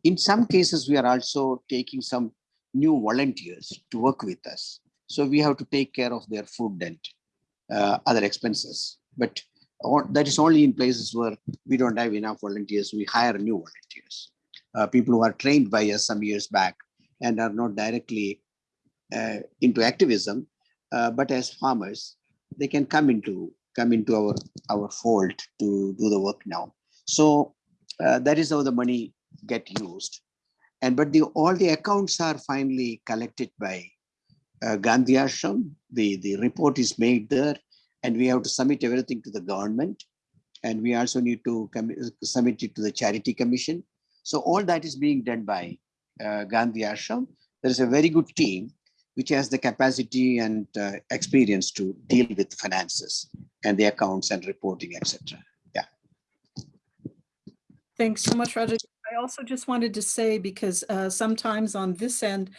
In some cases, we are also taking some new volunteers to work with us. So we have to take care of their food and uh, other expenses. But that is only in places where we don't have enough volunteers. We hire new volunteers, uh, people who are trained by us some years back and are not directly uh, into activism, uh, but as farmers, they can come into come into our our fold to do the work now. So uh, that is how the money get used and but the all the accounts are finally collected by uh, Gandhi Ashram. The, the report is made there and we have to submit everything to the government. And we also need to submit it to the Charity Commission. So all that is being done by uh, Gandhi Ashram. There is a very good team which has the capacity and uh, experience to deal with finances and the accounts and reporting, etc. Yeah.
Thanks so much, Roger. I also just wanted to say, because uh, sometimes on this end,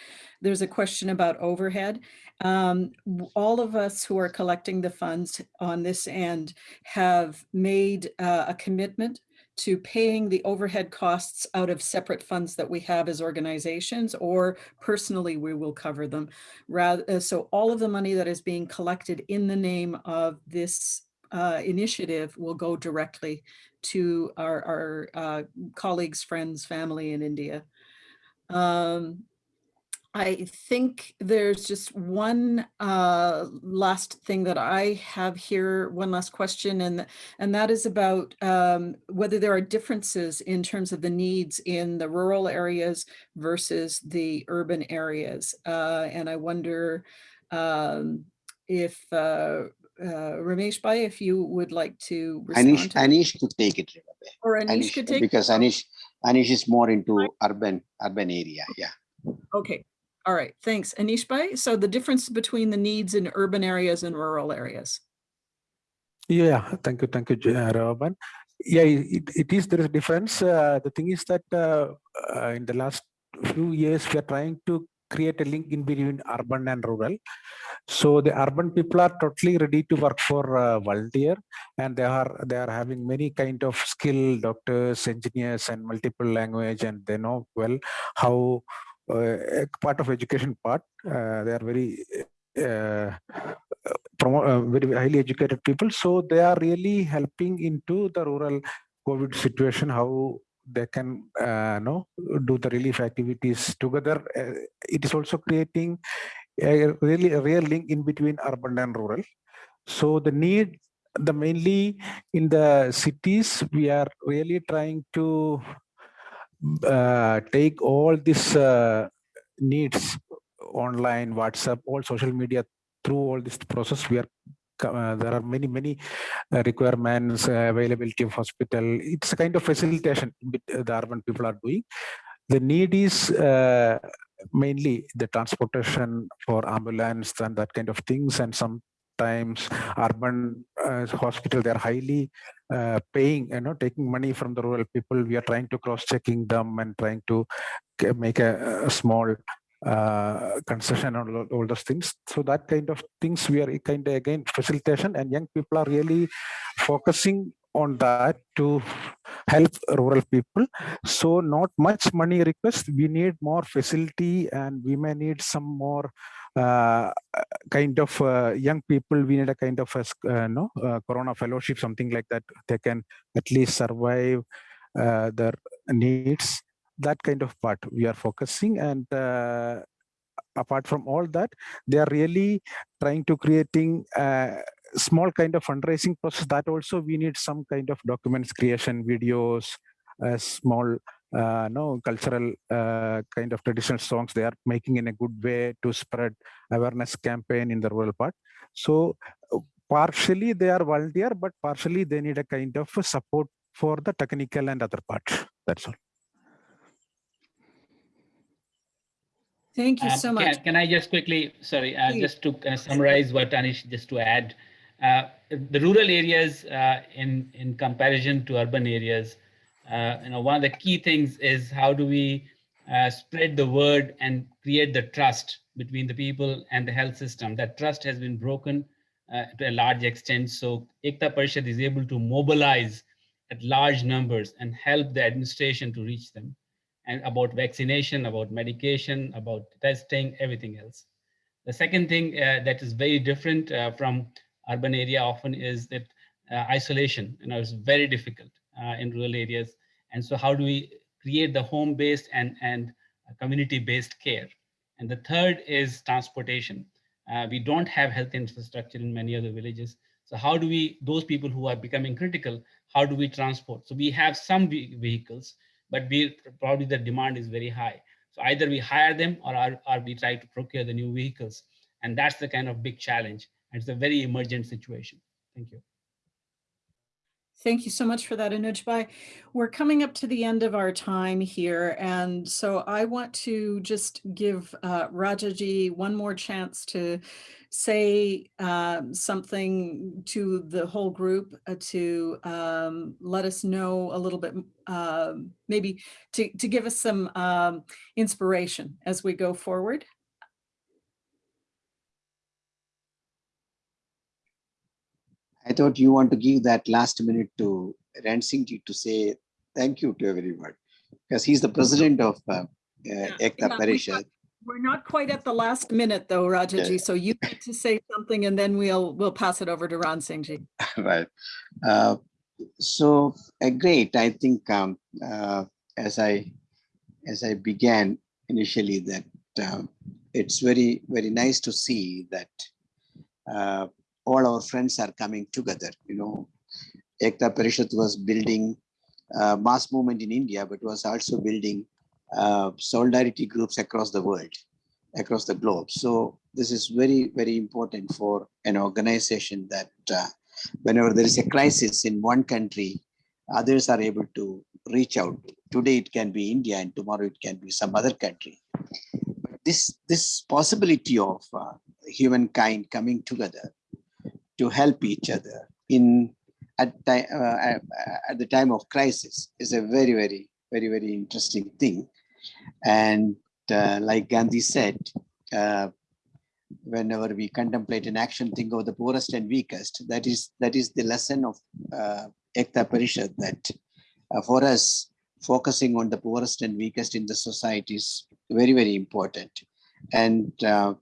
there's a question about overhead. Um, all of us who are collecting the funds on this end have made uh, a commitment to paying the overhead costs out of separate funds that we have as organizations or personally we will cover them rather uh, so all of the money that is being collected in the name of this uh, initiative will go directly to our, our uh, colleagues, friends, family in India. Um, I think there's just one uh, last thing that I have here, one last question, and, and that is about um, whether there are differences in terms of the needs in the rural areas versus the urban areas. Uh, and I wonder um, if uh, uh, Ramesh Bhai, if you would like to respond
Anish,
to
Anish could take it.
Or Anish, could take
because Anish Anish is more into urban urban area. Yeah.
Okay. All right. Thanks, Anish Bhai. So the difference between the needs in urban areas and rural areas.
Yeah. Thank you. Thank you, Reva Ben. Yeah, it, it is there is a difference. Uh, the thing is that uh, uh, in the last few years we are trying to create a link in between urban and rural. So the urban people are totally ready to work for uh, volunteer and they are they are having many kind of skill doctors, engineers and multiple language and they know well how uh, part of education part uh, they are very uh, uh, very highly educated people so they are really helping into the rural covid situation how they can uh, do the relief activities together. Uh, it is also creating a really a real link in between urban and rural. So the need the mainly in the cities we are really trying to uh, take all these uh, needs online whatsapp all social media through all this process we are uh, there are many many uh, requirements, uh, availability of hospital. It's a kind of facilitation uh, the urban people are doing. The need is mainly the transportation for ambulance and that kind of things, and sometimes urban uh, hospital they are highly uh, paying, you know, taking money from the rural people. We are trying to cross checking them and trying to make a, a small uh, concession on all, all those things. So that kind of things we are kind of again facilitation and young people are really focusing on that to help rural people. So not much money request. We need more facility and we may need some more uh, kind of uh, young people. We need a kind of a uh, no uh, Corona fellowship, something like that. They can at least survive their needs. That kind of part we are focusing and uh, apart from all that, they are really trying to creating a small kind of fundraising process that also we need some kind of documents creation, videos, a small uh, no cultural uh, kind of traditional songs they are making in a good way to spread awareness campaign in the rural part. So uh, partially they are volunteer, but partially they need a kind of support for the technical and other parts. That's all.
Thank you
Um,
so much.
Can I just quickly, sorry, uh, just to uh, summarize what Anish, just to add, uh, the rural areas uh, in, in comparison to urban areas, uh, you know, one of the key things is how do we uh, spread the word and create the trust between the people and the health system. That trust has been broken uh, to a large extent. So Ekta Parishad is able to mobilize at large numbers and help the administration to reach them and about vaccination, about medication, about testing, everything else. The second thing uh, that is very different uh, from urban area often is that uh, isolation, you know, is very difficult uh, in rural areas. And so how do we create the home-based and, and community-based care? And the third is transportation. Uh, we don't have health infrastructure in many other villages. So how do we, those people who are becoming critical, how do we transport? So we have some ve- vehicles, but we probably the demand is very high. So either we hire them or, or, or we try to procure the new vehicles. And that's the kind of big challenge. And it's a very emergent situation. Thank you.
Thank you so much for that, Anuj Bhai. We're coming up to the end of our time here, and so I want to just give uh, Rajaji one more chance to say um, something to the whole group uh, to um, let us know a little bit, um, maybe to, to give us some um, inspiration as we go forward.
I thought you want to give that last minute to Ran Singh to say thank you to everyone because he's the president of uh, uh, Ekta
Yeah, we
Parishad.
got- We're not quite at the last minute though, Rajaji, so you need to say something and then we'll, we'll pass it over to Ran Singh ji. *laughs*
right. Uh, so uh, great. I think um, uh, as I as I began initially that um, it's very very nice to see that uh, all our friends are coming together. You know, Ekta Parishad was building uh, mass movement in India, but was also building uh, solidarity groups across the world, across the globe. So this is very very important for an organization that uh, whenever there is a crisis in one country, others are able to reach out. Today it can be India and tomorrow it can be some other country. But this, this possibility of uh, humankind coming together to help each other in at, ti- uh, at at the time of crisis is a very, very, very, very interesting thing. And uh, like Gandhi said, uh, whenever we contemplate an action, think of the poorest and weakest. That is that is the lesson of uh, Ekta Parishad that uh, for us, focusing on the poorest and weakest in the society is very, very important. And uh,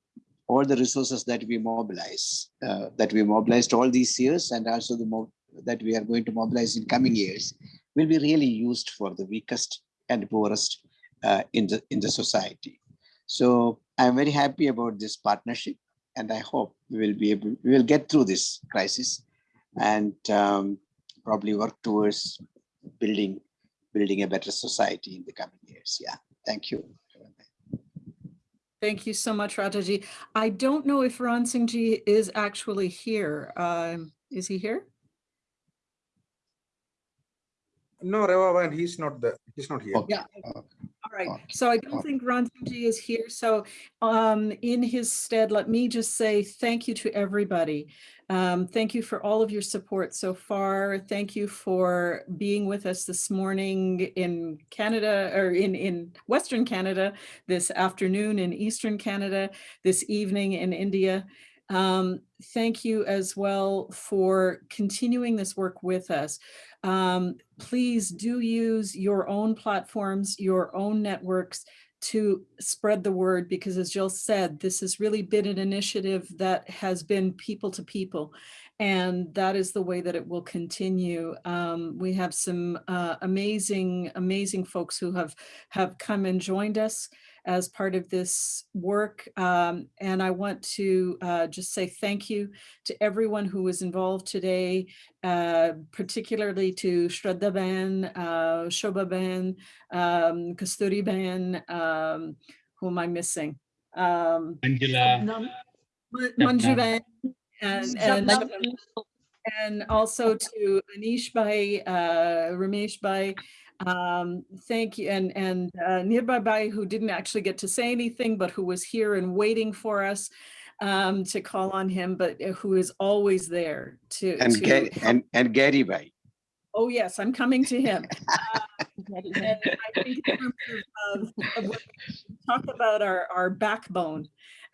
all the resources that we mobilize, uh, that we mobilized all these years and also the that we are going to mobilize in coming years will be really used for the weakest and poorest uh, in the in the society. So I'm very happy about this partnership, and I hope we will be able we will get through this crisis, and um, probably work towards building building a better society in the coming years. Yeah, thank you.
Thank you so much, Rajaji. I don't know if Ran Singh ji is actually here. Um, is he here?
No, Reva Ben, he's not the, he's not here.
Yeah. Right. So I don't think Ron Ji is here. So um, in his stead, let me just say thank you to everybody. Um, thank you for all of your support so far. Thank you for being with us this morning in Canada or in, in Western Canada, this afternoon in Eastern Canada, this evening in India. Um, thank you as well for continuing this work with us. Um, please do use your own platforms, your own networks to spread the word because as Jill said, this has really been an initiative that has been people to people and that is the way that it will continue. Um, we have some uh, amazing, amazing folks who have, have come and joined us as part of this work. Um, and I want to uh, just say thank you to everyone who was involved today, uh, particularly to Shraddha Ben, uh, Shobha Ben, um, Kasturi Ben, um, who am I missing? Um,
Angela.
Ma- Manju Ben, and, and, and also to Anish Bhai, uh, Ramesh Bhai, um, thank you, and and uh, who didn't actually get to say anything, but who was here and waiting for us um, to call on him, but uh, who is always there to.
And
to help.
and, and Gary Bhai.
Oh yes, I'm coming to him. Uh, *laughs* and I think in terms of, of, of what we talk about our our backbone,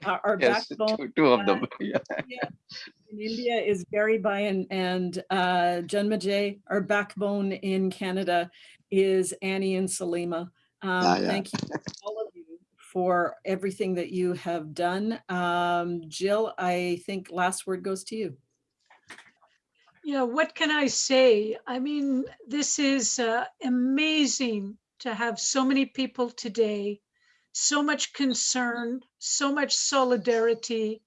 our, our
Yes,
backbone.
two, two of
uh,
them. *laughs* Yeah.
India, in India is Gary Bhai and, and uh, Janmajay. Our backbone in Canada is Annie and Salima. Um,
Yeah, yeah.
Thank you, all of you, for everything that you have done. Um, Jill, I think last word goes to you.
Yeah, what can I say? I mean, this is uh, amazing to have so many people today, so much concern, so much solidarity.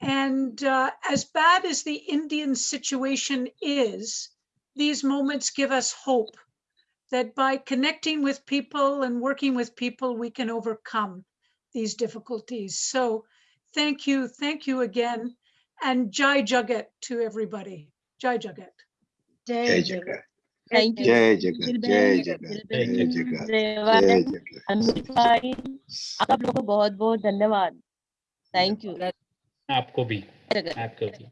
And uh, as bad as the Indian situation is, these moments give us hope that by connecting with people and working with people, we can overcome these difficulties. So thank you, thank you again, and Jai Jagat to everybody. Jai Jagat.
Jai Jagat.
Thank you.
Jai Jagat,
दिल
Jai
में-
Jagat,
दिल
Jai
में-
Jagat,
रेवा
Jai
बहन,
Jagat.
Amit भाई आप लोगों को बहुत बहुत धन्यवाद थैंक यू
आपको भी
जगत
आपको भी